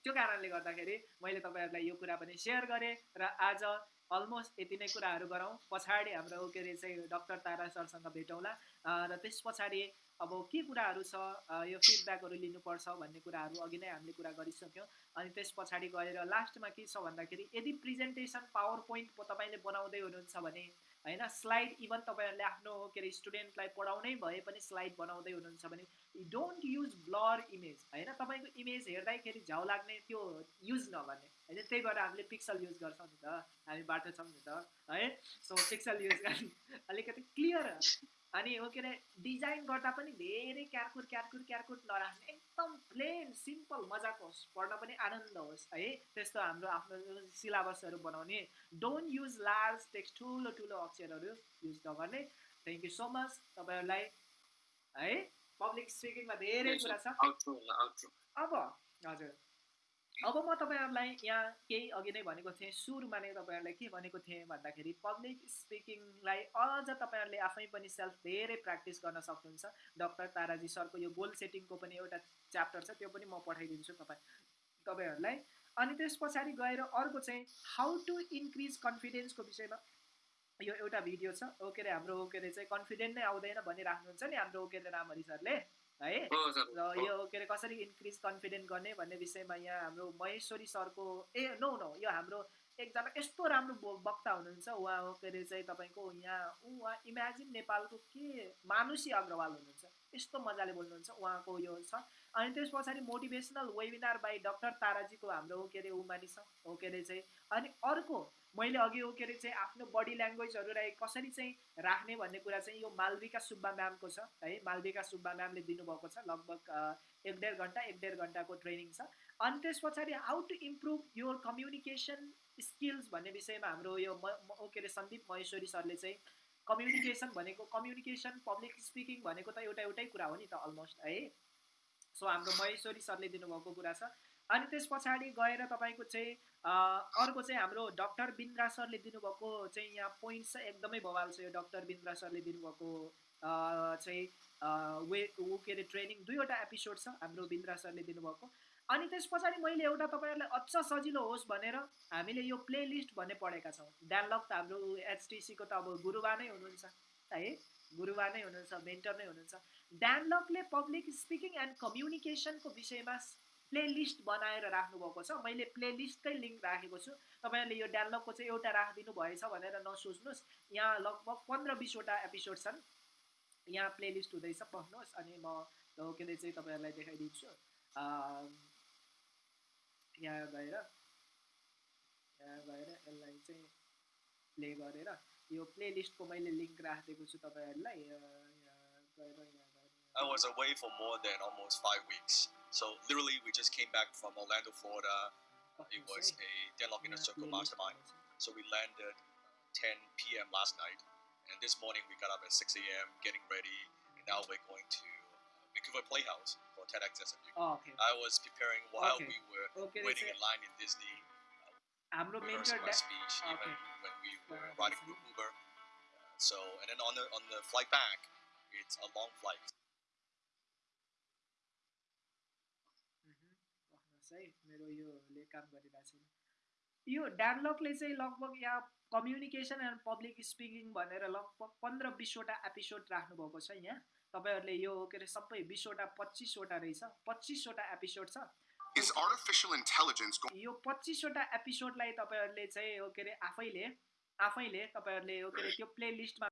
त्यो कारणले गर्दाखेरि मैले तपाईँहरूलाई यो कुरा पनि सेयर गरेँ र आज अलमोस्ट यति नै कुराहरू गरौँ। पछाडि हाम्रो के अरे चाहिँ डक्टर तारा सरसँग भेटौँला। र त्यस पछाडि अब के कुराहरू छ? यो फिडब्याकहरू लिनुपर्छ भन्ने कुराहरू अघि नै हामीले कुरा गरिसक्यौँ। अनि त्यस पछाडि गएर लास्टमा के छ भन्दाखेरि यदि प्रेजेन्टेसन पावर पोइन्ट तपाईँले बनाउँदै हुनुहुन्छ भने होइन स्लाइड इभन तपाईँहरूले आफ्नो के अरे स्टुडेन्टलाई पढाउनै भए पनि स्लाइड बनाउँदै हुनुहुन्छ भने डोन्ट युज ब्लर इमेज होइन? तपाईँको इमेज हेर्दाखेरि झ्याउ लाग्ने त्यो युज नगर्ने होइन? त्यही भएर हामीले पिक्सल युज गर्छौँ नि त हामी बाटो छौँ नि त है? सो पिक्सल युज गर्ने अलिकति क्लियर अनि हो के अरे डिजाइन गर्दा पनि धेरै क्यारकुट क्यारकुट क्यारकुट नराख्ने एकदम प्लेन सिम्पल मजाको होस् पढ्न पनि आनन्द होस् है। त्यस्तो हाम्रो आफ्नो सिलेबसहरू बनाउने। डोन्ट युज लार्ज टेक्स्ट ठुलो ठुलो अक्षरहरू युज नगर्ने। थ्याङ्क यू सो मच तपाईँहरूलाई है। पब्लिक स्पिकिङमा धेरै कुरा छ। अब हजुर। अब म तपाईँहरूलाई यहाँ केही अघि नै भनेको थिएँ सुरुमा नै तपाईँहरूलाई के भनेको थिएँ भन्दाखेरि पब्लिक स्पिकिङलाई अझ तपाईँहरूले आफै पनि सेल्फ धेरै प्र्याक्टिस गर्न सक्नुहुन्छ। डक्टर ताराजी सरको यो गोल सेटिङको पनि एउटा च्याप्टर छ त्यो पनि म पठाइदिन्छु तपाईँ तपाईँहरूलाई। अनि त्यस पछाडि गएर अर्को चाहिँ हाउ टु इन्क्रिज कन्फिडेन्सको विषयमा यो एउटा भिडियो छ। ओ के अरे हाम्रो ओ के अरे चाहिँ कन्फिडेन्ट नै आउँदैन भनिराख्नुहुन्छ नि हाम्रो ओ के अरे रामहरि सरले। है? र यो के अरे कसरी इन्क्रिज कन्फिडेन्ट गर्ने भन्ने विषयमा यहाँ हाम्रो महेश्वरी सरको ए नो नो यो हाम्रो एकजना यस्तो राम्रो बो- वक्ता हुनुहुन्छ। उहाँ हो के अरे चाहिँ तपाईँको यहाँ उहाँ इमेजिन नेपालको के मानुसी अग्रवाल हुनुहुन्छ। यस्तो मजाले बोल्नुहुन्छ उहाँको यो छ। अनि त्यस पछाडि मोटिभेसनल वेबिनार बाई डक्टर ताराजीको हाम्रो के अरे उमानी छ। हो के अरे चाहिँ। अनि अर्को मैले अघि हो के अरे चाहिँ आफ्नो बडी ल्याङ्ग्वेजहरूलाई कसरी चाहिँ राख्ने भन्ने कुरा चाहिँ यो मालविका सुब्बा म्यामको छ है। मालविका सुब्बा म्यामले दिनुभएको छ लगभग एक डेढ घन्टा एक डेढ घन्टाको ट्रेनिङ छ। अनि त्यस पछाडि how to improve your communication skills भन्ने विषयमा हाम्रो यो म के अरे सन्दीप महेश्वरी सरले चाहिँ कम्युनिकेसन भनेको कम्युनिकेसन पब्लिक स्पिकिङ भनेको त एउटा एउटै कुरा हो नि त अलमोस्ट है। सो हाम्रो महेश्वरी सरले दिनुभएको कुरा छ। अनि त्यस पछाडि गएर तपाईँको चाहिँ अर्को चाहिँ हाम्रो डक्टर बिन्द्रा सरले दिनुभएको चाहिँ यहाँ पोइन्ट छ एकदमै बवाल छ। यो डक्टर बिन्द्रा सरले दिनुभएको चाहिँ वे ऊ के अरे ट्रेनिङ दुईवटा एपिसोड छ हाम्रो बिन्द्रा सरले दिनुभएको। अनि त्यस पछाडि मैले एउटा तपाईँहरूलाई अझ सजिलो होस् भनेर हामीले यो प्ले लिस्ट भन्ने पढेका छौँ। डायलग त हाम्रो एचटिसीको त अब गुरुबा नै हुनुहुन्छ है? गुरुबा नै हुनुहुन्छ मेन्टर नै हुनुहुन्छ। डायलगले पब्लिक स्पिकिङ एन्ड कम्युनिकेसनको विषयमा प्ले लिस्ट बनाएर राख्नुभएको छ। मैले प्ले लिस्टकै लिङ्क राखेको छु। तपाईँहरूले यो डाउनलोडको चाहिँ एउटा राखिदिनु भएछ भनेर नसोच्नुहोस्। यहाँ लगभग पन्ध्र बिसवटा एपिसोड छन्। यहाँ प्ले लिस्ट हुँदैछ। पढ्नुहोस् अनि म के अरे चाहिँ तपाईँहरूलाई देखाइदिन्छु। यहाँ गएर यहाँ गएर यसलाई चाहिँ प्ले गरेर यो प्ले लिस्टको मैले लिङ्क राखिदिएको छु तपाईँहरूलाई। यहाँ गएर यहाँ गएर। I was away for more than almost five weeks. So literally, we just came back from Orlando, Florida. Uh, it was a Deadlock a Circle mastermind. So we landed 10 p.m. last night, and this morning we got up at 6 a.m. getting ready, and now we're going to uh, Vancouver Playhouse for TEDx SMU. Oh, okay. I was preparing while okay. we were okay, waiting in line in Disney. Uh, AMLO mentor my speech okay. even when we were riding through Uber. Uh, so and then on the on the flight back, it's a long flight. है मेरो योले काम गरिरहेको छैन यो डानलकले चाहिँ लगभग यहाँ कम्युनिकेसन एन्ड पब्लिक स्पिकिङ भनेर लगभग पन्ध्र बिसवटा एपिसोड राख्नुभएको छ यहाँ। तपाईँहरूले यो के अरे सबै बिसवटा पच्चिसवटा रहेछ। पच्चिसवटा एपिसोड छ। Is artificial intelligence going यो पच्चिसवटा एपिसोडलाई तपाईँहरूले चाहिँ के अरे आफैले आफैले तपाईँहरूले के अरे त्यो प्ले लिस्टमा